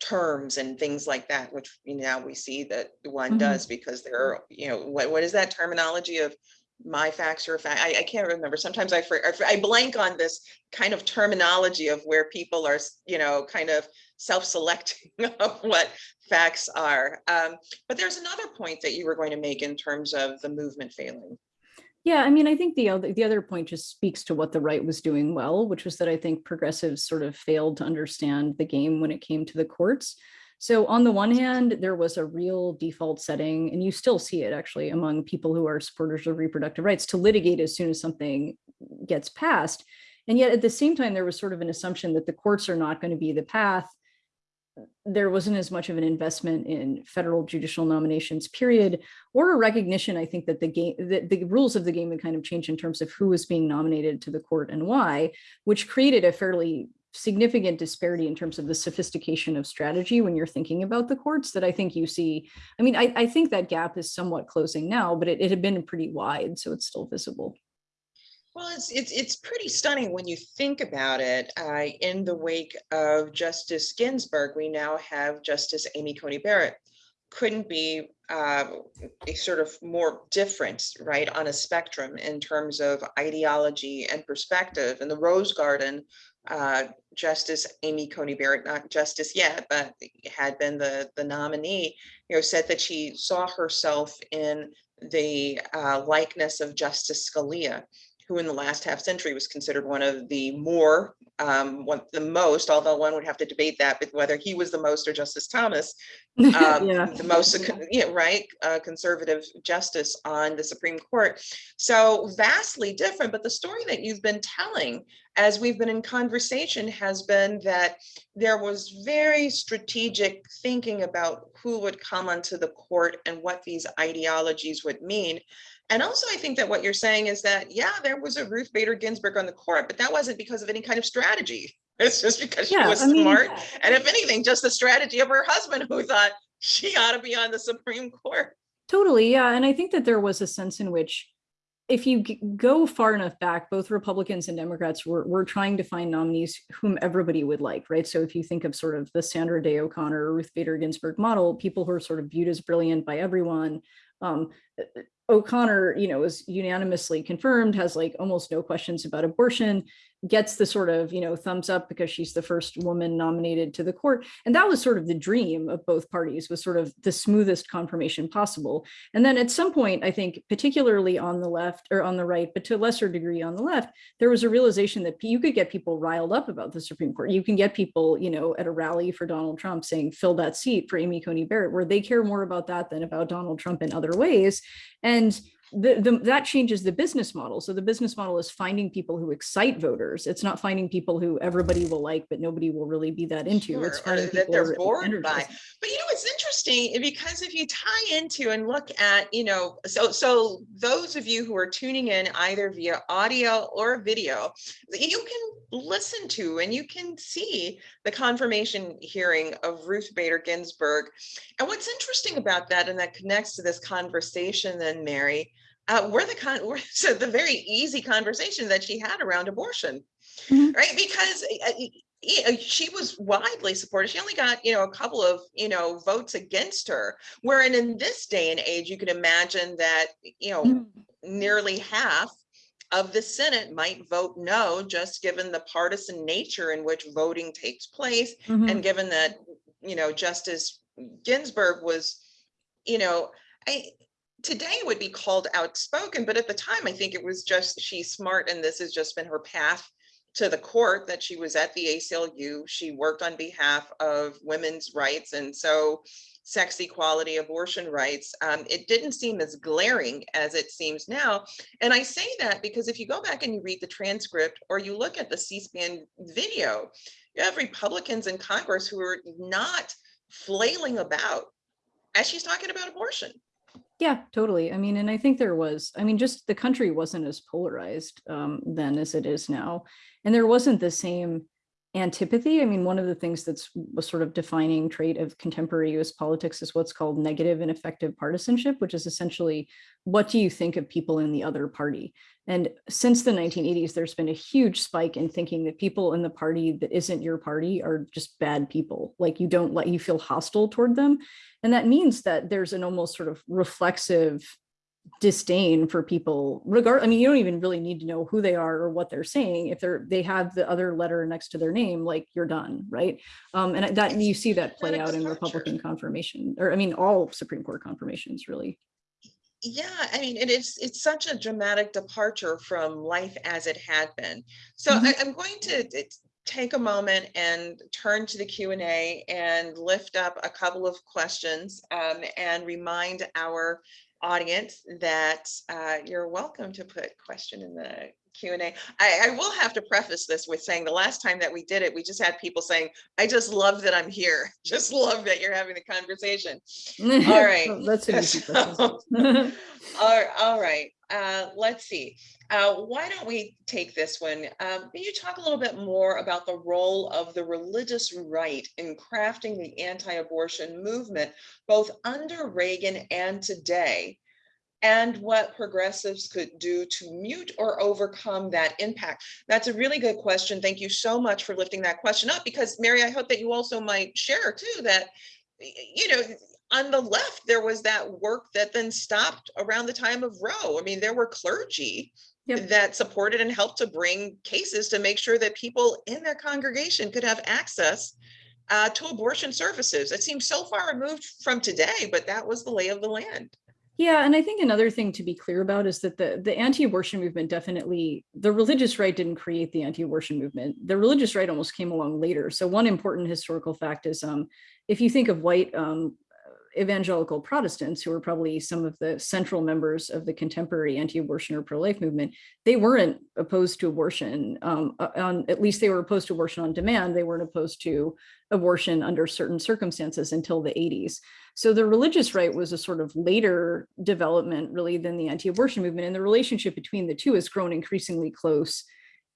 terms and things like that, which you know, now we see that one Mhm. does because there are, you know, what, what is that terminology of my facts or fact? I, I can't remember. Sometimes I, I blank on this kind of terminology of where people are, you know, kind of self-selecting of what facts are. Um, but there's another point that you were going to make in terms of the movement failing. Yeah, I mean, I think the other the other point just speaks to what the right was doing well, which was that I think progressives sort of failed to understand the game when it came to the courts. So on the one hand, there was a real default setting, and you still see it actually among people who are supporters of reproductive rights to litigate as soon as something gets passed. And yet at the same time, there was sort of an assumption that the courts are not going to be the path there wasn't as much of an investment in federal judicial nominations, period, or a recognition, I think, that the game, that the rules of the game would kind of change in terms of who was being nominated to the court and why, which created a fairly significant disparity in terms of the sophistication of strategy when you're thinking about the courts that I think you see. I mean, I, I think that gap is somewhat closing now, but it, it had been pretty wide, so it's still visible. Well, it's, it's, it's pretty stunning when you think about it. Uh, in the wake of Justice Ginsburg, we now have Justice Amy Coney Barrett couldn't be uh, a sort of more different, right, on a spectrum in terms of ideology and perspective. In the Rose Garden, uh, Justice Amy Coney Barrett, not justice yet, but had been the, the nominee, you know, said that she saw herself in the uh, likeness of Justice Scalia, who in the last half century was considered one of the more, um, one, the most, although one would have to debate that, but whether he was the most or Justice Thomas, um, Yeah. the most, yeah, right, uh, conservative justice on the Supreme Court. So vastly different, but the story that you've been telling as we've been in conversation has been that there was very strategic thinking about who would come onto the court and what these ideologies would mean. And also, I think that what you're saying is that, yeah, there was a Ruth Bader Ginsburg on the court, but that wasn't because of any kind of strategy. It's just because she was I mean, smart. And if anything, just the strategy of her husband who thought she ought to be on the Supreme Court. Totally, yeah. And I think that there was a sense in which if you go far enough back, both Republicans and Democrats were, were trying to find nominees whom everybody would like, right? So if you think of sort of the Sandra Day O'Connor Ruth Bader Ginsburg model, people who are sort of viewed as brilliant by everyone. Um, O'Connor, you know, is unanimously confirmed, has like almost no questions about abortion, gets the sort of, you know, thumbs up because she's the first woman nominated to the court. And that was sort of the dream of both parties was sort of the smoothest confirmation possible. And then at some point, I think particularly on the left or on the right, but to a lesser degree on the left, there was a realization that you could get people riled up about the Supreme Court. You can get people, you know, at a rally for Donald Trump saying, fill that seat for Amy Coney Barrett, where they care more about that than about Donald Trump in other ways. And the, the, that changes the business model. So the business model is finding people who excite voters. It's not finding people who everybody will like, but nobody will really be that into. It's Sure, or finding that people they're bored by. But you know, it's interesting eh, because if you tie into and look at, you know, so so those of you who are tuning in either via audio or video, you can listen to and you can see the confirmation hearing of Ruth Bader Ginsburg. And what's interesting about that, and that connects to this conversation then, Mary, uh, were the con were so the very easy conversation that she had around abortion, Mhm. right? Because uh, she was widely supported. She only got, you know, a couple of, you know, votes against her. Wherein in this day and age, you can imagine that, you know, Mhm. nearly half of the Senate might vote no, just given the partisan nature in which voting takes place Mhm. and given that, you know, Justice Ginsburg was, you know, I, today would be called outspoken, but at the time, I think it was just, she's smart and this has just been her path to the court that she was at the ACLU. She worked on behalf of women's rights. And so sex equality, abortion rights, um, it didn't seem as glaring as it seems now. And I say that because if you go back and you read the transcript or you look at the C-SPAN video, you have Republicans in Congress who are not flailing about as she's talking about abortion. Yeah, totally. I mean, and I think there was, I mean, just the country wasn't as polarized um, then as it is now. And there wasn't the same antipathy. I mean, one of the things that's a sort of defining trait of contemporary US politics is what's called negative and affective partisanship, which is essentially what do you think of people in the other party? And since the 1980s, there's been a huge spike in thinking that people in the party that isn't your party are just bad people. Like you don't let you feel hostile toward them. And that means that there's an almost sort of reflexive disdain for people regard i mean you don't even really need to know who they are or what they're saying if they're they have the other letter next to their name like you're done right um and that you see that play out in republican confirmation or i mean all supreme court confirmations really Yeah, I mean, it is, it's such a dramatic departure from life as it had been. So Mhm. I, I'm going to take a moment and turn to the Q and A and lift up a couple of questions um, and remind our audience that uh, you're welcome to put question in the Q and A. I, I will have to preface this with saying the last time that we did it, we just had people saying, I just love that I'm here. Just love that you're having the conversation. All right. That's So-. All, all right, uh, let's see. Uh, why don't we take this one? Um, can you talk a little bit more about the role of the religious right in crafting the anti-abortion movement, both under Reagan and today? And what progressives could do to mute or overcome that impact? That's a really good question. Thank you so much for lifting that question up because Mary, I hope that you also might share too that, you know, on the left, there was that work that then stopped around the time of Roe. I mean, there were clergy Yep. that supported and helped to bring cases to make sure that people in their congregation could have access uh, to abortion services. It seems so far removed from today, but that was the lay of the land. Yeah, and I think another thing to be clear about is that the, the anti-abortion movement definitely, the religious right didn't create the anti-abortion movement. The religious right almost came along later. So one important historical fact is um, if you think of white um, evangelical Protestants, who were probably some of the central members of the contemporary anti-abortion or pro-life movement, they weren't opposed to abortion. Um, uh, on, at least they were opposed to abortion on demand. They weren't opposed to abortion under certain circumstances until the 80s. So the religious right was a sort of later development really than the anti-abortion movement. And the relationship between the two has grown increasingly close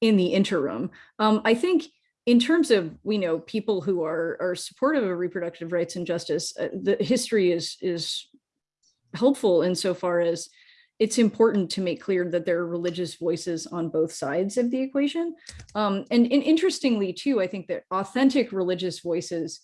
in the interim. Um, I think in terms of we know people who are are supportive of reproductive rights and justice, uh, the history is is helpful insofar as it's important to make clear that there are religious voices on both sides of the equation. Um, and, and interestingly too, I think that authentic religious voices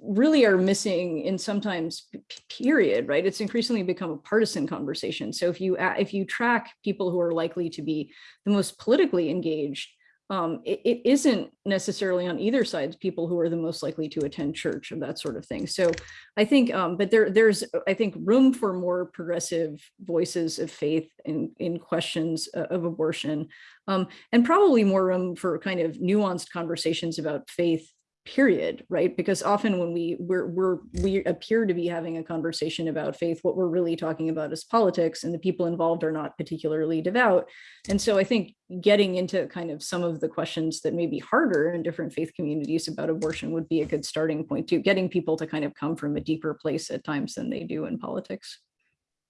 really are missing in sometimes period, right? It's increasingly become a partisan conversation. So if you if you track people who are likely to be the most politically engaged, um, it, it isn't necessarily on either sides people who are the most likely to attend church or that sort of thing. So I think, um, but there, there's, I think, room for more progressive voices of faith in, in questions of abortion, um, and probably more room for kind of nuanced conversations about faith period right because often when we we're, we're we appear to be having a conversation about faith what we're really talking about is politics and the people involved are not particularly devout and so i think getting into kind of some of the questions that may be harder in different faith communities about abortion would be a good starting point to getting people to kind of come from a deeper place at times than they do in politics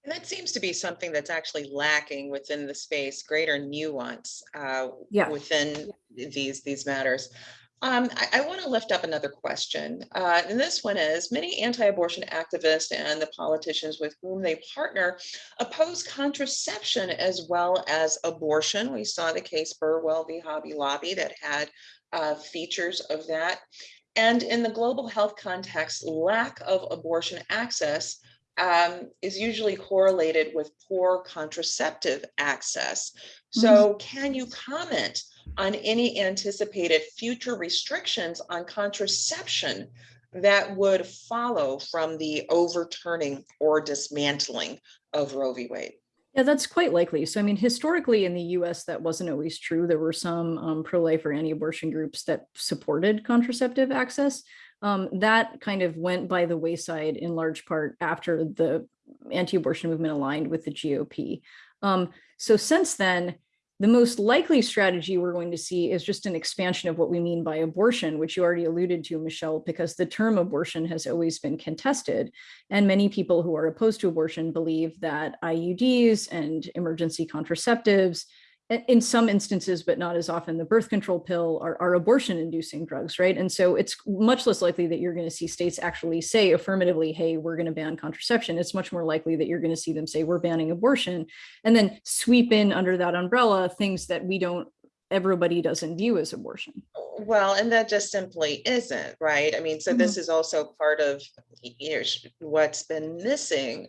and that seems to be something that's actually lacking within the space, greater nuance uh, yeah. within these these matters. Um, I, I want to lift up another question, uh, and this one is, many anti-abortion activists and the politicians with whom they partner oppose contraception as well as abortion. We saw the case Burwell v. Hobby Lobby that had uh, features of that. And in the global health context, lack of abortion access um, is usually correlated with poor contraceptive access. So can you comment on any anticipated future restrictions on contraception that would follow from the overturning or dismantling of Roe v. Wade? Yeah, that's quite likely. So, I mean, historically in the US, that wasn't always true. There were some um, pro-life or anti-abortion groups that supported contraceptive access. Um, that kind of went by the wayside in large part after the anti-abortion movement aligned with the GOP. Um, so since then, the most likely strategy we're going to see is just an expansion of what we mean by abortion, which you already alluded to, Michelle, because the term abortion has always been contested. And many people who are opposed to abortion believe that IUDs and emergency contraceptives in some instances, but not as often, the birth control pill are, are abortion inducing drugs, right? And so it's much less likely that you're going to see states actually say affirmatively, hey, we're going to ban contraception. It's much more likely that you're going to see them say, we're banning abortion, and then sweep in under that umbrella things that we don't, everybody doesn't view as abortion. Well, and that just simply isn't, right? I mean, so mm -hmm. this is also part of you know, what's been missing,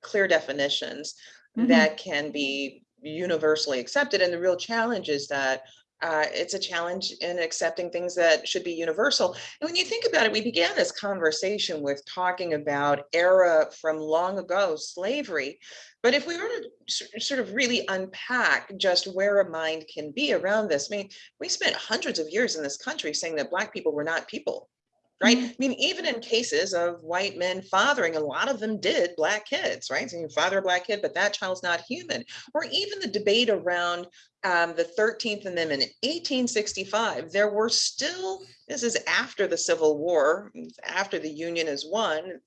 clear definitions mm -hmm. that can be universally accepted. And the real challenge is that uh, it's a challenge in accepting things that should be universal. And when you think about it, we began this conversation with talking about era from long ago, slavery. But if we were to sort of really unpack just where a mind can be around this, I mean, we spent hundreds of years in this country saying that Black people were not people right? Mm-hmm. I mean, even in cases of white men fathering, a lot of them did black kids, right? So you father a black kid, but that child's not human. Or even the debate around um, the 13th Amendment in 1865, there were still, this is after the Civil War, after the Union is won,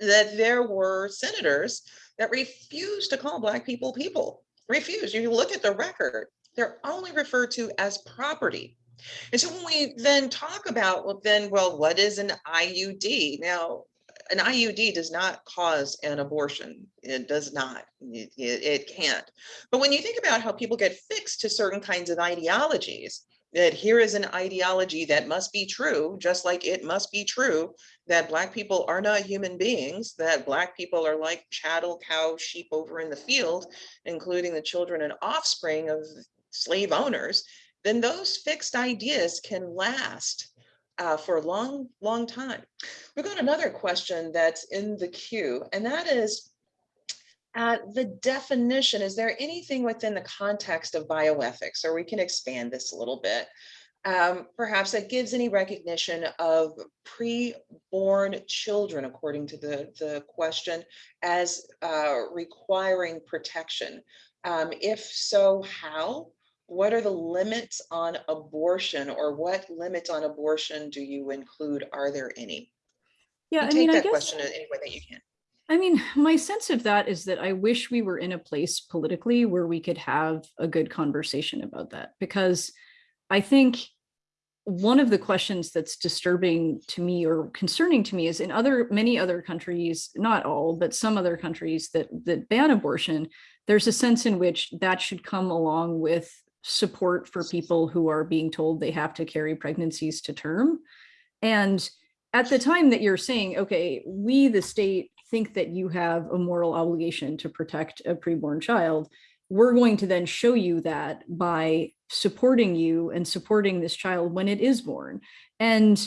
that there were senators that refused to call black people people, refused. You look at the record, they're only referred to as property and so when we then talk about, well, then, well, what is an IUD? Now, an IUD does not cause an abortion. It does not, it, it, it, can't. But when you think about how people get fixed to certain kinds of ideologies, that here is an ideology that must be true, just like it must be true that Black people are not human beings, that Black people are like chattel, cow, sheep over in the field, including the children and offspring of slave owners, then those fixed ideas can last uh, for a long, long time. We've got another question that's in the queue, and that is, uh, the definition, is there anything within the context of bioethics, or we can expand this a little bit, um, perhaps that gives any recognition of pre-born children, according to the, the question, as uh, requiring protection? Um, if so, how? What are the limits on abortion or what limits on abortion do you include? Are there any? Yeah, You I take mean, I that guess. question in any way that you can. I mean, my sense of that is that I wish we were in a place politically where we could have a good conversation about that because I think one of the questions that's disturbing to me or concerning to me is in other many other countries, not all, but some other countries that that ban abortion, there's a sense in which that should come along with support for people who are being told they have to carry pregnancies to term. And at the time that you're saying, okay, we, the state, think that you have a moral obligation to protect a preborn child, we're going to then show you that by supporting you and supporting this child when it is born. And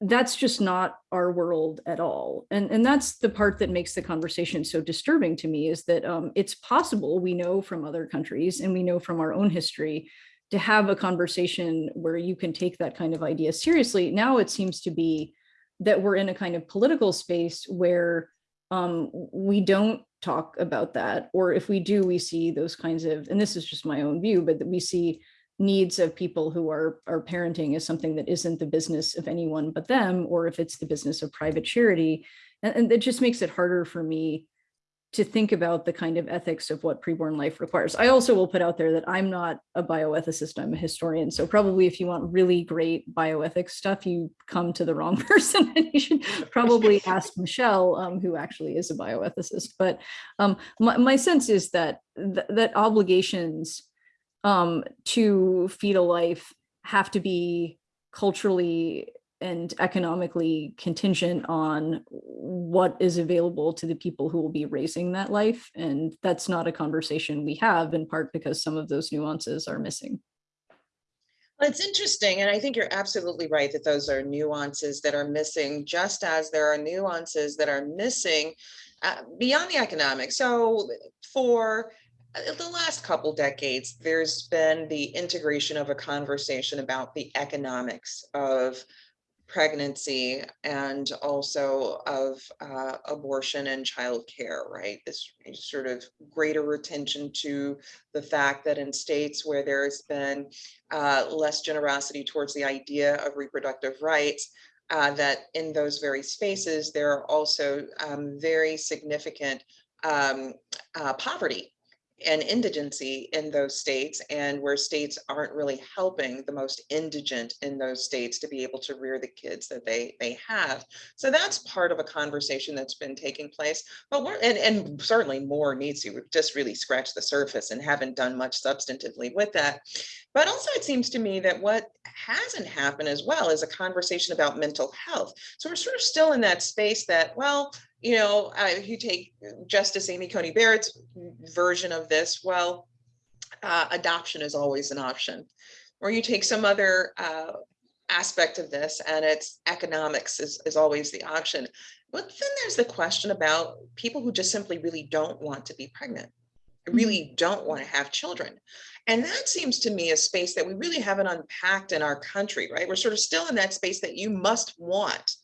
that's just not our world at all. And, and that's the part that makes the conversation so disturbing to me is that um, it's possible, we know from other countries and we know from our own history, to have a conversation where you can take that kind of idea seriously. Now it seems to be that we're in a kind of political space where um, we don't talk about that. Or if we do, we see those kinds of, and this is just my own view, but that we see needs of people who are, are parenting is something that isn't the business of anyone but them, or if it's the business of private charity. And, and it just makes it harder for me to think about the kind of ethics of what preborn life requires. I also will put out there that I'm not a bioethicist, I'm a historian. So probably if you want really great bioethics stuff, you come to the wrong person and you should probably ask Michelle, um, who actually is a bioethicist. But um, my, my sense is that th that obligations um, to feed a life have to be culturally and economically contingent on what is available to the people who will be raising that life. And that's not a conversation we have in part because some of those nuances are missing. Well, It's interesting, and I think you're absolutely right that those are nuances that are missing, just as there are nuances that are missing uh, beyond the economics. So for uh, the last couple decades, there's been the integration of a conversation about the economics of pregnancy and also of uh, abortion and childcare, right? This sort of greater attention to the fact that in states where there's been uh, less generosity towards the idea of reproductive rights, uh, that in those very spaces, there are also um, very significant um, uh, poverty and indigency in those states and where states aren't really helping the most indigent in those states to be able to rear the kids that they they have. So that's part of a conversation that's been taking place. But we're and, and certainly more needs to. We've just really scratched the surface and haven't done much substantively with that. But also it seems to me that what hasn't happened as well is a conversation about mental health. So we're sort of still in that space that, well, you know, uh, if you take Justice Amy Coney Barrett's version of this, well, uh, adoption is always an option. Or you take some other uh, aspect of this and it's economics is, is always the option. But then there's the question about people who just simply really don't want to be pregnant, really don't want to have children. And that seems to me a space that we really haven't unpacked in our country, right? We're sort of still in that space that you must want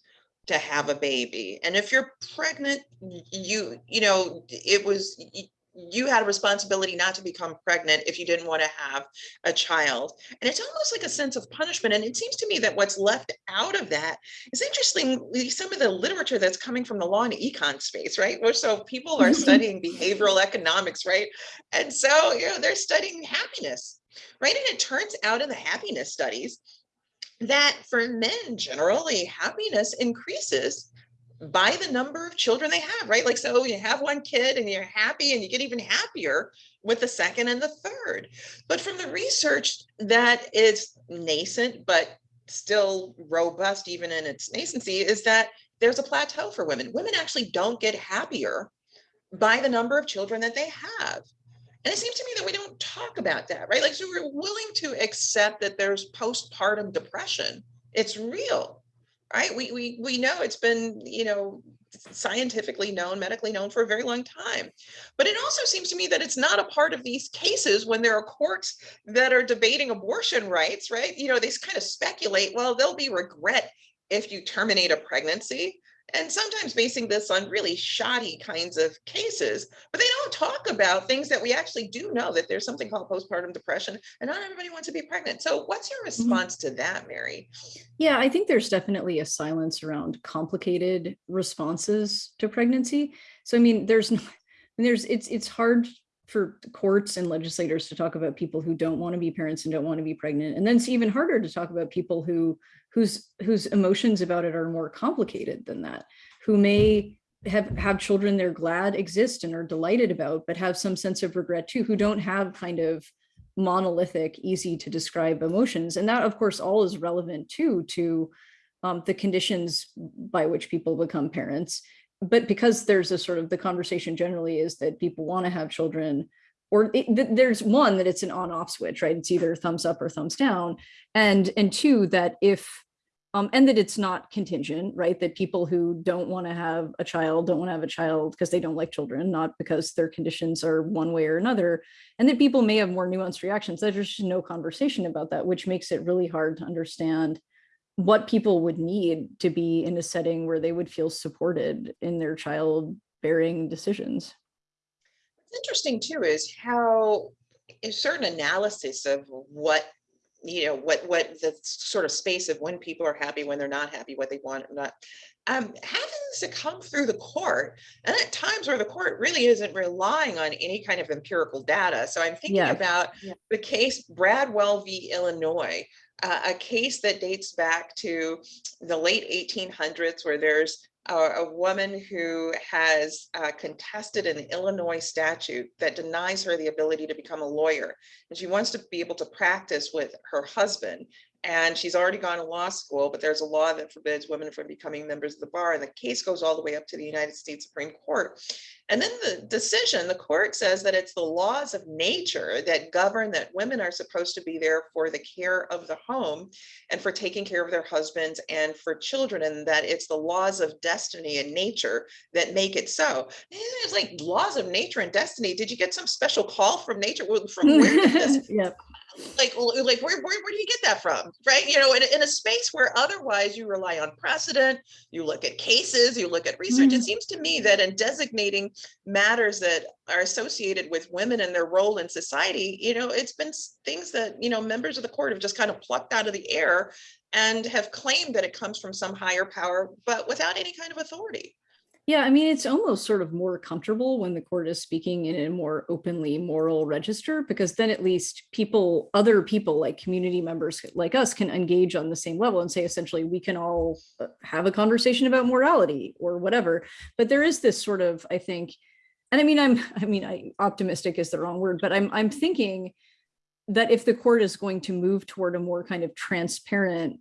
to have a baby. And if you're pregnant, you, you know, it was, you had a responsibility not to become pregnant if you didn't want to have a child. And it's almost like a sense of punishment. And it seems to me that what's left out of that is interesting, some of the literature that's coming from the law and econ space, right? Where so people are studying behavioral economics, right? And so, you know, they're studying happiness, right? And it turns out in the happiness studies that for men, generally happiness increases by the number of children they have, right? Like, so you have one kid and you're happy and you get even happier with the second and the third. But from the research that is nascent, but still robust, even in its nascency, is that there's a plateau for women. Women actually don't get happier by the number of children that they have. And it seems to me that we don't talk about that, right? Like, so we're willing to accept that there's postpartum depression. It's real right? We, we, we know it's been, you know, scientifically known, medically known for a very long time. But it also seems to me that it's not a part of these cases when there are courts that are debating abortion rights, right? You know, they kind of speculate, well, there'll be regret if you terminate a pregnancy and sometimes basing this on really shoddy kinds of cases, but they don't talk about things that we actually do know that there's something called postpartum depression and not everybody wants to be pregnant. So what's your Mm-hmm. response to that, Mary? Yeah, I think there's definitely a silence around complicated responses to pregnancy. So I mean, there's no, I mean, there's it's it's hard for courts and legislators to talk about people who don't want to be parents and don't want to be pregnant. And then it's even harder to talk about people who whose whose emotions about it are more complicated than that, who may have have children they're glad exist and are delighted about, but have some sense of regret too, who don't have kind of monolithic, easy to describe emotions. And that, of course, all is relevant too to um, the conditions by which people become parents. But because there's a sort of the conversation generally is that people want to have children, or it, there's one that it's an on-off switch, right? It's either thumbs up or thumbs down, and and two that if um, and that it's not contingent, right? That people who don't want to have a child don't want to have a child because they don't like children, not because their conditions are one way or another, and that people may have more nuanced reactions. There's just no conversation about that, which makes it really hard to understand what people would need to be in a setting where they would feel supported in their childbearing decisions. What's interesting too is how a certain analysis of what you know what what the sort of space of when people are happy when they're not happy what they want or not um happens to come through the court and at times where the court really isn't relying on any kind of empirical data so i'm thinking Yeah. about Yeah. the case bradwell v illinois uh, a case that dates back to the late 1800s where there's a, a woman who has uh, contested an Illinois statute that denies her the ability to become a lawyer. And she wants to be able to practice with her husband. And she's already gone to law school, but there's a law that forbids women from becoming members of the bar. And the case goes all the way up to the United States Supreme Court. And then the decision, the court says that it's the laws of nature that govern that women are supposed to be there for the care of the home and for taking care of their husbands and for children, and that it's the laws of destiny and nature that make it so. It's like laws of nature and destiny. Did you get some special call from nature? From where did this yeah. Like like where, where where do you get that from right you know in, a- in a space where otherwise you rely on precedent you look at cases you look at research it Mhm. seems to me that in designating matters that are associated with women and their role in society you know it's been things that you know members of the court have just kind of plucked out of the air and have claimed that it comes from some higher power but without any kind of authority Yeah, I mean, it's almost sort of more comfortable when the court is speaking in a more openly moral register, because then at least people, other people like community members like us can engage on the same level and say, essentially, we can all uh, have a conversation about morality or whatever. But there is this sort of, I think, and I mean, I'm, I mean, I optimistic is the wrong word, but I'm, I'm thinking that if the court is going to move toward a more kind of transparent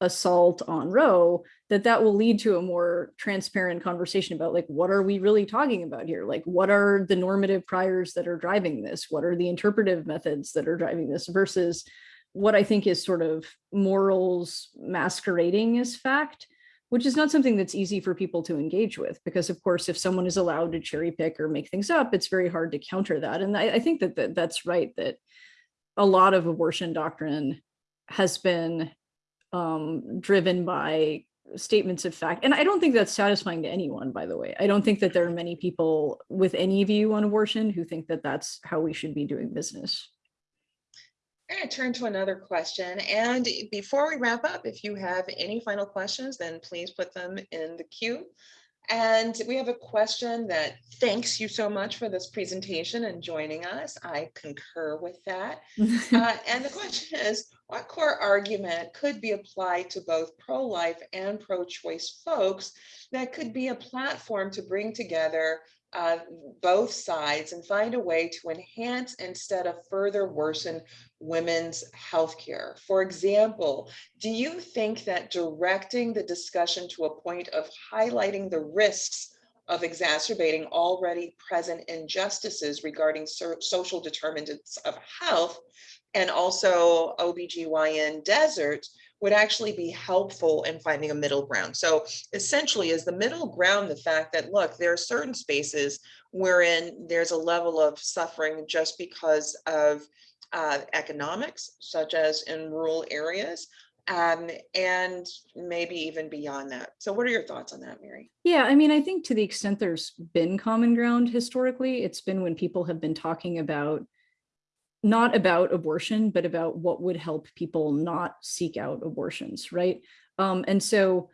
assault on Roe, that that will lead to a more transparent conversation about like what are we really talking about here? Like what are the normative priors that are driving this? What are the interpretive methods that are driving this versus what i think is sort of morals masquerading as fact which is not something that's easy for people to engage with because of course if someone is allowed to cherry pick or make things up it's very hard to counter that. And i, I think that, that that's right that a lot of abortion doctrine has been um, driven by statements of fact. And I don't think that's satisfying to anyone, by the way. I don't think that there are many people with any view on abortion who think that that's how we should be doing business. I'm going to turn to another question. And before we wrap up, if you have any final questions, then please put them in the queue. And we have a question that thanks you so much for this presentation and joining us. I concur with that. Uh, and the question is, what core argument could be applied to both pro-life and pro-choice folks that could be a platform to bring together uh, both sides and find a way to enhance instead of further worsen women's health care. For example, do you think that directing the discussion to a point of highlighting the risks of exacerbating already present injustices regarding social determinants of health and also OBGYN deserts would actually be helpful in finding a middle ground. So essentially is the middle ground the fact that, look, there are certain spaces wherein there's a level of suffering just because of uh, economics, such as in rural areas, um, and maybe even beyond that. So what are your thoughts on that, Mary? Yeah, I mean, I think to the extent there's been common ground historically, it's been when people have been talking about not about abortion, but about what would help people not seek out abortions, right? Um, and so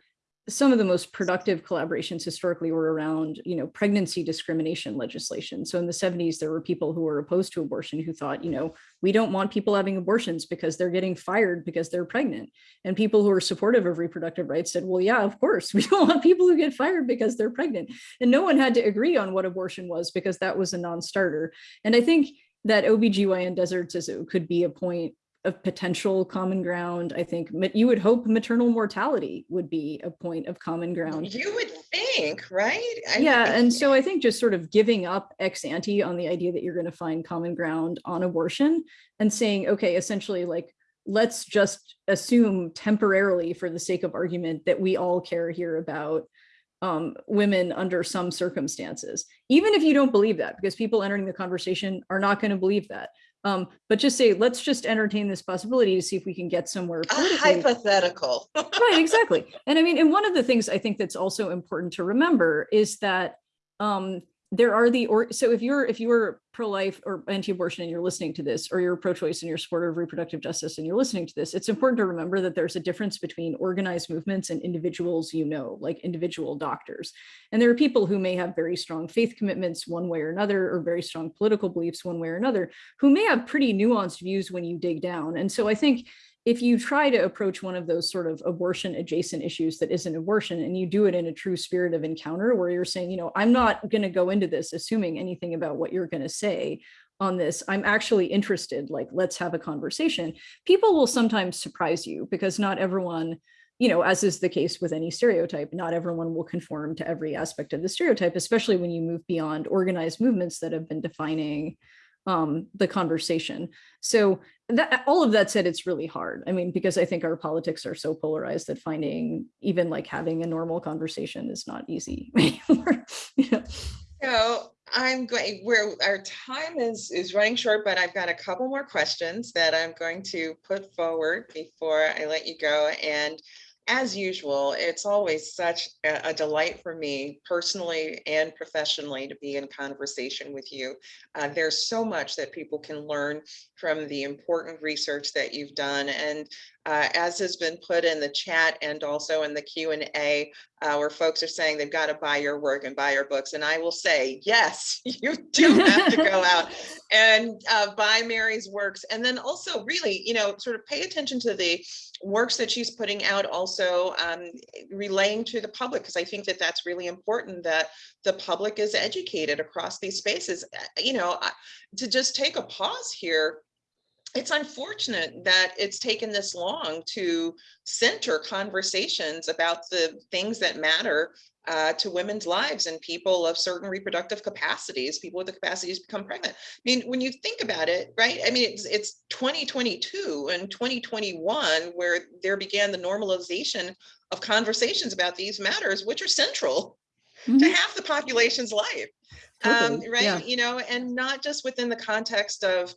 some of the most productive collaborations historically were around, you know, pregnancy discrimination legislation. So in the 70s, there were people who were opposed to abortion who thought, you know, we don't want people having abortions because they're getting fired because they're pregnant. And people who are supportive of reproductive rights said, well, yeah, of course, we don't want people who get fired because they're pregnant. And no one had to agree on what abortion was because that was a non-starter. And I think that OBGYN deserts is could be a point of potential common ground. I think you would hope maternal mortality would be a point of common ground. You would think, right? I yeah, and so I think just sort of giving up ex ante on the idea that you're going to find common ground on abortion and saying, okay, essentially like, let's just assume temporarily for the sake of argument that we all care here about um, women under some circumstances, even if you don't believe that, because people entering the conversation are not going to believe that. Um, but just say, let's just entertain this possibility to see if we can get somewhere. hypothetical. right, exactly. And I mean, and one of the things I think that's also important to remember is that um, there are the or so if you're if you're pro-life or anti-abortion and you're listening to this or you're pro-choice and you're supporter of reproductive justice and you're listening to this it's important to remember that there's a difference between organized movements and individuals you know like individual doctors. And there are people who may have very strong faith commitments one way or another or very strong political beliefs one way or another who may have pretty nuanced views when you dig down. And so i think if you try to approach one of those sort of abortion adjacent issues that isn't abortion and you do it in a true spirit of encounter where you're saying, you know, I'm not going to go into this assuming anything about what you're going to say on this. I'm actually interested, like, let's have a conversation. People will sometimes surprise you because not everyone, you know, as is the case with any stereotype, not everyone will conform to every aspect of the stereotype, especially when you move beyond organized movements that have been defining um, the conversation. So that all of that said, it's really hard. I mean, because I think our politics are so polarized that finding even like having a normal conversation is not easy you know? So I'm going where our time is is running short, but I've got a couple more questions that I'm going to put forward before I let you go. And as usual, it's always such a, delight for me personally and professionally to be in conversation with you. Uh, there's so much that people can learn from the important research that you've done. And uh, as has been put in the chat and also in the Q&A, uh, where folks are saying they've got to buy your work and buy your books. And I will say, yes, you do have to go out and uh, buy Mary's works. And then also really, you know, sort of pay attention to the works that she's putting out also um, relaying to the public, because I think that that's really important that the public is educated across these spaces. Uh, you know, to just take a pause here it's unfortunate that it's taken this long to center conversations about the things that matter uh, to women's lives and people of certain reproductive capacities, people with the capacities to become pregnant. I mean, when you think about it, right? I mean, it's, it's 2022 and 2021 where there began the normalization of conversations about these matters, which are central mm -hmm. to mm-hmm. half the population's life. Totally. Um, right. Yeah. You know, and not just within the context of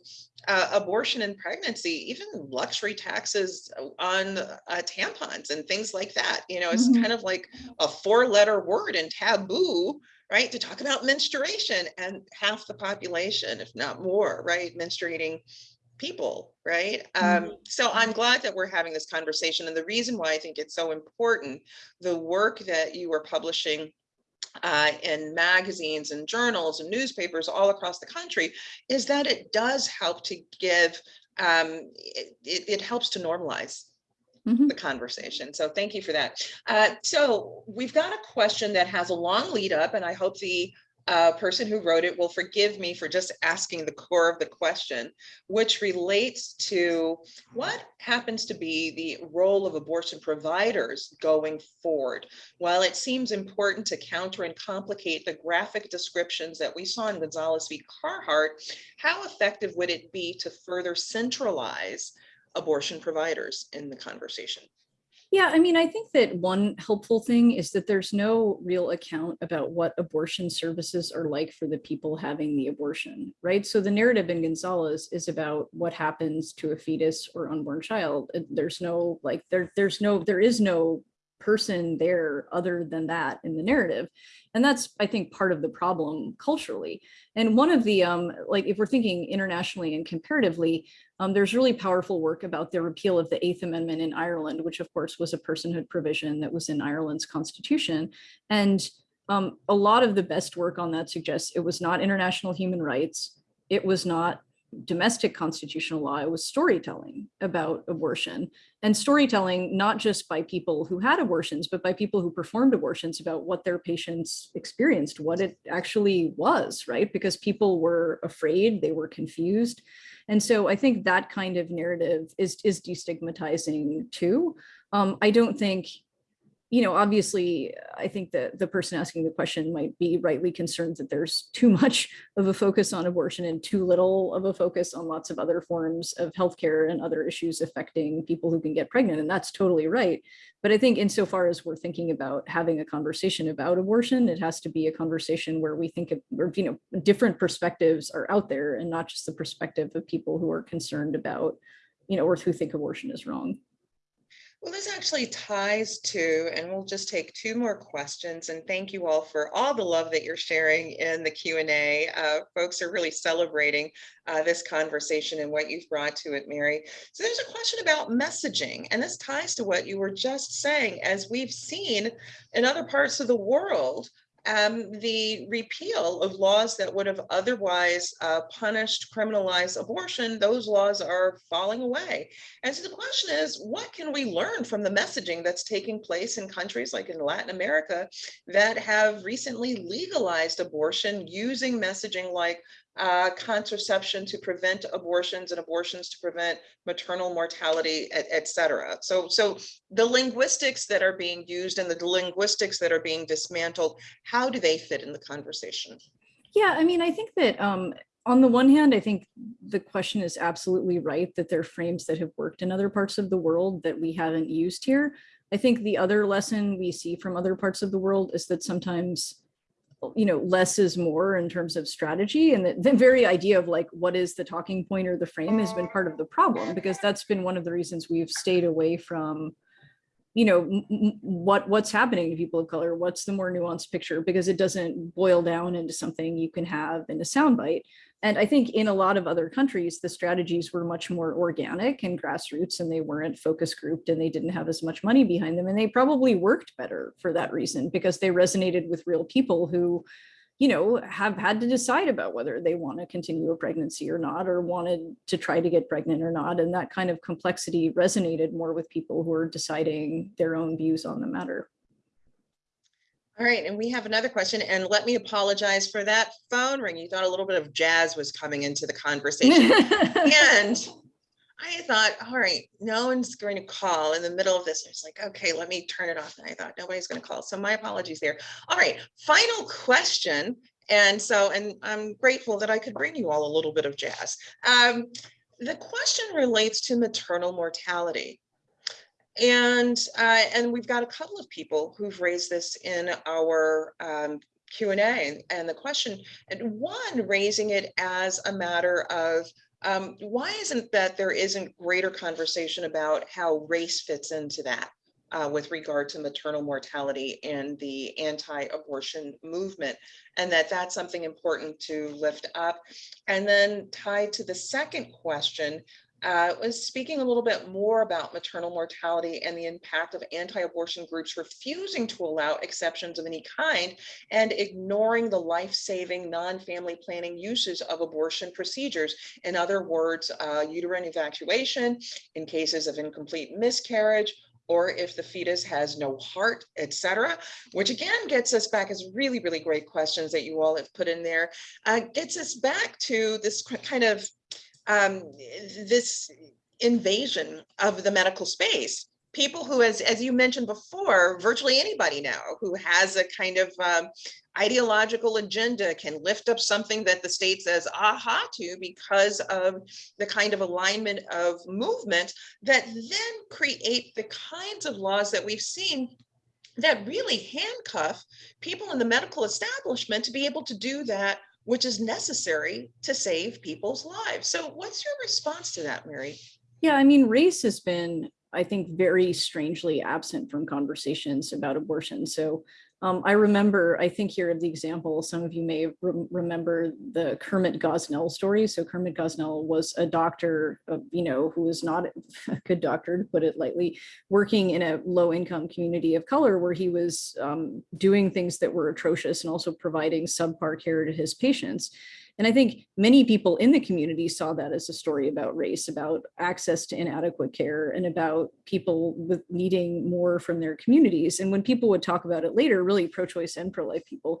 uh, abortion and pregnancy, even luxury taxes on uh, tampons and things like that. You know, it's mm -hmm. kind of like a four letter word and taboo, right? To talk about menstruation and half the population, if not more, right? Menstruating people, right? Um, so I'm glad that we're having this conversation. And the reason why I think it's so important, the work that you are publishing uh, in magazines and journals and newspapers all across the country is that it does help to give um, it, it, it helps to normalize Mhm. the conversation. So thank you for that. Uh, so we've got a question that has a long lead up and I hope the uh, person who wrote it will forgive me for just asking the core of the question, which relates to what happens to be the role of abortion providers going forward. While it seems important to counter and complicate the graphic descriptions that we saw in Gonzalez v. Carhart, how effective would it be to further centralize abortion providers in the conversation? Yeah, I mean, I think that one helpful thing is that there's no real account about what abortion services are like for the people having the abortion, right? So the narrative in Gonzalez is about what happens to a fetus or unborn child. There's no like there there's no there is no person there other than that in the narrative. And that's I think part of the problem culturally. And one of the um like if we're thinking internationally and comparatively, um, there's really powerful work about the repeal of the Eighth Amendment in Ireland, which of course was a personhood provision that was in Ireland's constitution. And um, a lot of the best work on that suggests it was not international human rights. It was not domestic constitutional law. It was storytelling about abortion and storytelling, not just by people who had abortions, but by people who performed abortions about what their patients experienced, what it actually was, right? Because people were afraid, they were confused. And so I think that kind of narrative is, is destigmatizing too. Um, I don't think, you know, obviously, I think that the person asking the question might be rightly concerned that there's too much of a focus on abortion and too little of a focus on lots of other forms of healthcare and other issues affecting people who can get pregnant. And that's totally right. But I think insofar as we're thinking about having a conversation about abortion, it has to be a conversation where we think of, or, you know, different perspectives are out there and not just the perspective of people who are concerned about, you know, or who think abortion is wrong. Well, this actually ties to, and we'll just take two more questions. And thank you all for all the love that you're sharing in the Q and A. Uh, folks are really celebrating uh, this conversation and what you've brought to it, Mary. So there's a question about messaging, and this ties to what you were just saying. As we've seen in other parts of the world, um, the repeal of laws that would have otherwise uh, punished, criminalized abortion, those laws are falling away. And so the question is, what can we learn from the messaging that's taking place in countries like in Latin America that have recently legalized abortion using messaging like uh, contraception to prevent abortions and abortions to prevent maternal mortality, et, et cetera. So, so the linguistics that are being used and the linguistics that are being dismantled, how do they fit in the conversation? Yeah, I mean, I think that um, on the one hand, I think the question is absolutely right that there are frames that have worked in other parts of the world that we haven't used here. I think the other lesson we see from other parts of the world is that sometimes you know, less is more in terms of strategy. And the, the, very idea of like, what is the talking point or the frame has been part of the problem, because that's been one of the reasons we've stayed away from, you know, what what's happening to people of color, what's the more nuanced picture, because it doesn't boil down into something you can have in a soundbite. And I think in a lot of other countries, the strategies were much more organic and grassroots and they weren't focus grouped and they didn't have as much money behind them. And they probably worked better for that reason because they resonated with real people who, you know, have had to decide about whether they want to continue a pregnancy or not, or wanted to try to get pregnant or not. And that kind of complexity resonated more with people who are deciding their own views on the matter. All right, and we have another question, and let me apologize for that phone ring. You thought a little bit of jazz was coming into the conversation. and I thought, all right, no one's going to call in the middle of this. It's like, okay, let me turn it off. And I thought nobody's going to call. So my apologies there. All right, final question. And so, and I'm grateful that I could bring you all a little bit of jazz. Um, the question relates to maternal mortality. And uh, and we've got a couple of people who've raised this in our um, Q&A. And the question, and one raising it as a matter of um, why isn't that there isn't greater conversation about how race fits into that? Uh, with regard to maternal mortality and the anti-abortion movement, and that that's something important to lift up. And then tied to the second question, uh, was speaking a little bit more about maternal mortality and the impact of anti-abortion groups refusing to allow exceptions of any kind and ignoring the life-saving non-family planning uses of abortion procedures. In other words, uh, uterine evacuation in cases of incomplete miscarriage, or if the fetus has no heart, etc., which again gets us back as really, really great questions that you all have put in there, uh, gets us back to this kind of um, this invasion of the medical space. People who, as, as you mentioned before, virtually anybody now who has a kind of um, ideological agenda can lift up something that the state says aha to because of the kind of alignment of movement that then create the kinds of laws that we've seen that really handcuff people in the medical establishment to be able to do that which is necessary to save people's lives. So what's your response to that, Mary? Yeah, I mean, race has been, I think, very strangely absent from conversations about abortion. So um, I remember, I think here of the example, some of you may re remember the Kermit Gosnell story. So Kermit Gosnell was a doctor, uh, you know, who was not a good doctor, to put it lightly, working in a low income community of color where he was um, doing things that were atrocious and also providing subpar care to his patients. And I think many people in the community saw that as a story about race, about access to inadequate care and about people with needing more from their communities. And when people would talk about it later, really pro-choice and pro-life people,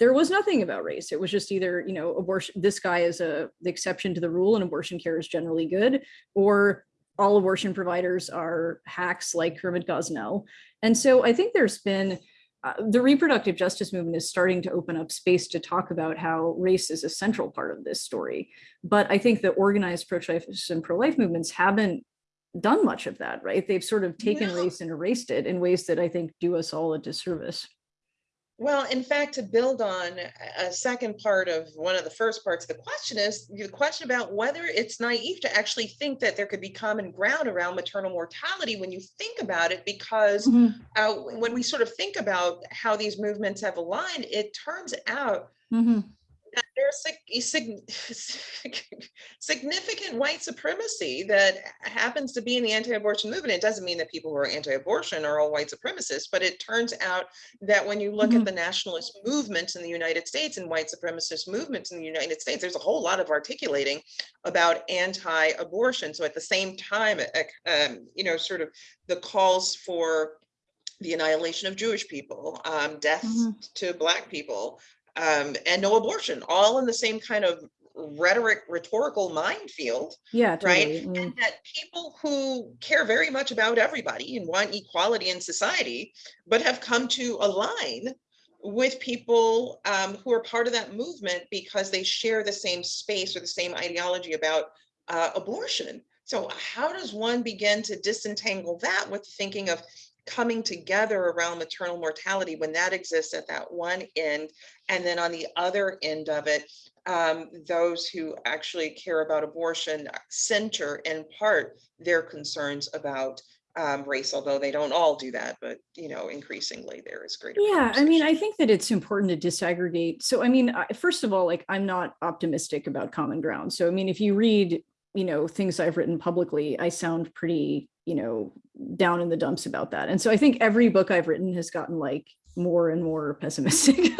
there was nothing about race. It was just either, you know, abortion, this guy is a the exception to the rule and abortion care is generally good, or all abortion providers are hacks like Kermit Gosnell. And so I think there's been uh, the reproductive justice movement is starting to open up space to talk about how race is a central part of this story. But I think the organized pro-choice and pro-life movements haven't done much of that, right? They've sort of taken no. race and erased it in ways that I think do us all a disservice. Well, in fact, to build on a second part of one of the first parts, the question is the question about whether it's naive to actually think that there could be common ground around maternal mortality when you think about it, because mm -hmm. uh, when we sort of think about how these movements have aligned, it turns out mm -hmm there's significant white supremacy that happens to be in the anti-abortion movement. It doesn't mean that people who are anti-abortion are all white supremacists, but it turns out that when you look mm -hmm. at mm-hmm. the nationalist movements in the United States and white supremacist movements in the United States, there's a whole lot of articulating about anti-abortion. So at the same time, um, you know, sort of the calls for the annihilation of Jewish people, um, death mm -hmm. to Black people, um, and no abortion, all in the same kind of rhetoric, rhetorical minefield. Yeah, totally. right. Mm. And that people who care very much about everybody and want equality in society, but have come to align with people um, who are part of that movement because they share the same space or the same ideology about uh, abortion. So how does one begin to disentangle that with thinking of coming together around maternal mortality when that exists at that one end. And then on the other end of it, um, those who actually care about abortion center in part their concerns about um, race, although they don't all do that, but you know, increasingly there is greater. Yeah, I mean, I think that it's important to disaggregate. So, I mean, first of all, like I'm not optimistic about common ground. So, I mean, if you read, you know, things I've written publicly, I sound pretty you know, down in the dumps about that. And so I think every book I've written has gotten like more and more pessimistic.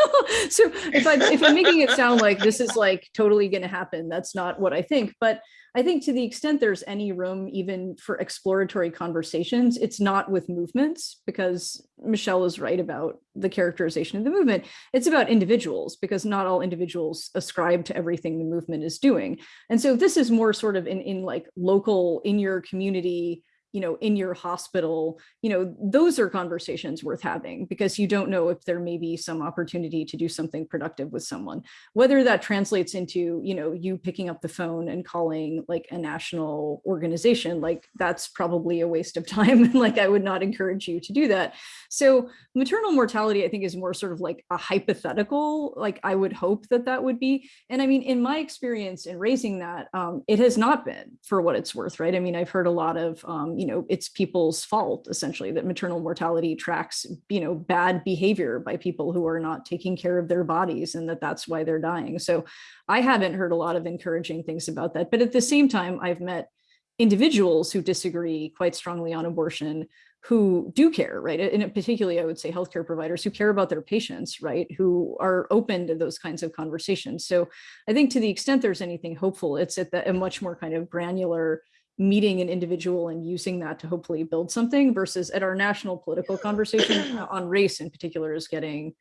so if I if I'm making it sound like this is like totally going to happen, that's not what I think. But I think to the extent there's any room even for exploratory conversations, it's not with movements because Michele is right about the characterization of the movement. It's about individuals because not all individuals ascribe to everything the movement is doing. And so this is more sort of in, in like local in your community you know, in your hospital, you know, those are conversations worth having because you don't know if there may be some opportunity to do something productive with someone, whether that translates into, you know, you picking up the phone and calling like a national organization, like that's probably a waste of time. like I would not encourage you to do that. So maternal mortality, I think is more sort of like a hypothetical, like I would hope that that would be. And I mean, in my experience in raising that, um, it has not been for what it's worth, right? I mean, I've heard a lot of, um, you know, it's people's fault essentially that maternal mortality tracks, you know, bad behavior by people who are not taking care of their bodies and that that's why they're dying. So I haven't heard a lot of encouraging things about that. But at the same time, I've met individuals who disagree quite strongly on abortion who do care, right? And particularly, I would say healthcare providers who care about their patients, right? Who are open to those kinds of conversations. So I think to the extent there's anything hopeful, it's at the, a much more kind of granular meeting an individual and using that to hopefully build something versus at our national political conversation uh, on race in particular is getting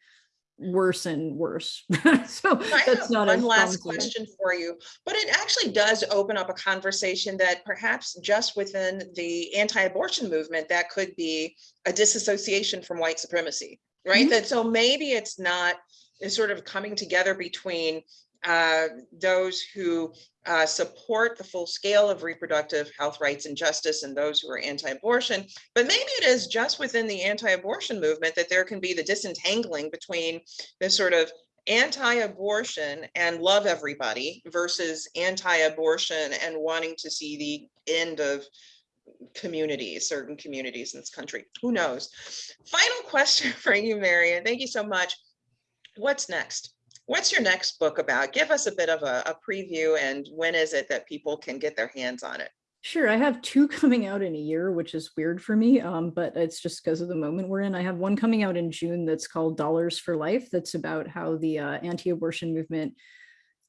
worse and worse. so I that's not one as last question for you, but it actually does open up a conversation that perhaps just within the anti-abortion movement, that could be a disassociation from white supremacy, right? Mhm. That so maybe it's not sort of coming together between uh, those who uh, support the full scale of reproductive health rights and justice and those who are anti-abortion, but maybe it is just within the anti-abortion movement that there can be the disentangling between this sort of anti-abortion and love everybody versus anti-abortion and wanting to see the end of communities, certain communities in this country. Who knows? Final question for you, Marion. Thank you so much. What's next? What's your next book about? Give us a bit of a, a preview and when is it that people can get their hands on it? Sure, I have two coming out in a year, which is weird for me, um, but it's just because of the moment we're in. I have one coming out in June that's called Dollars for Life. That's about how the uh, anti-abortion movement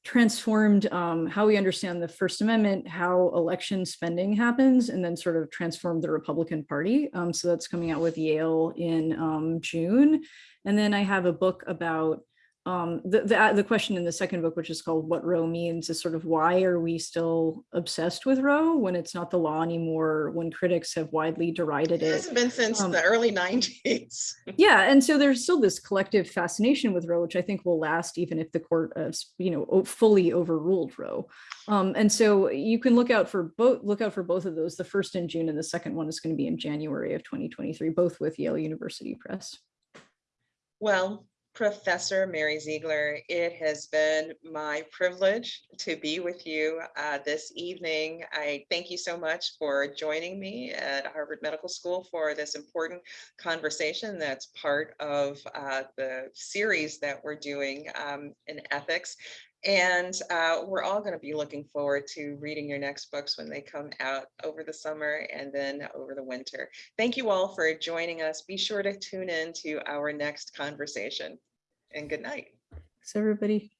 transformed um, how we understand the First Amendment, how election spending happens, and then sort of transformed the Republican Party. Um, so that's coming out with Yale in um, June. And then I have a book about um, the, the, the question in the second book, which is called What Roe Means, is sort of why are we still obsessed with Roe when it's not the law anymore, when critics have widely derided It it. hasn't been since Um, the early nineties. Yeah, and so there's still this collective fascination with Roe, which I think will last even if the court, uh, you know, fully overruled Roe. Um, and so you can look out for both, look out for both of those. The first in June and the second one is going to be in January of 2023, both with Yale University Press. Well, Professor Mary Ziegler, it has been my privilege to be with you uh, this evening. I thank you so much for joining me at Harvard Medical School for this important conversation that's part of uh, the series that we're doing um, in ethics. And uh, we're all going to be looking forward to reading your next books when they come out over the summer and then over the winter. Thank you all for joining us. Be sure to tune in to our next conversation. And good night. Thanks, everybody.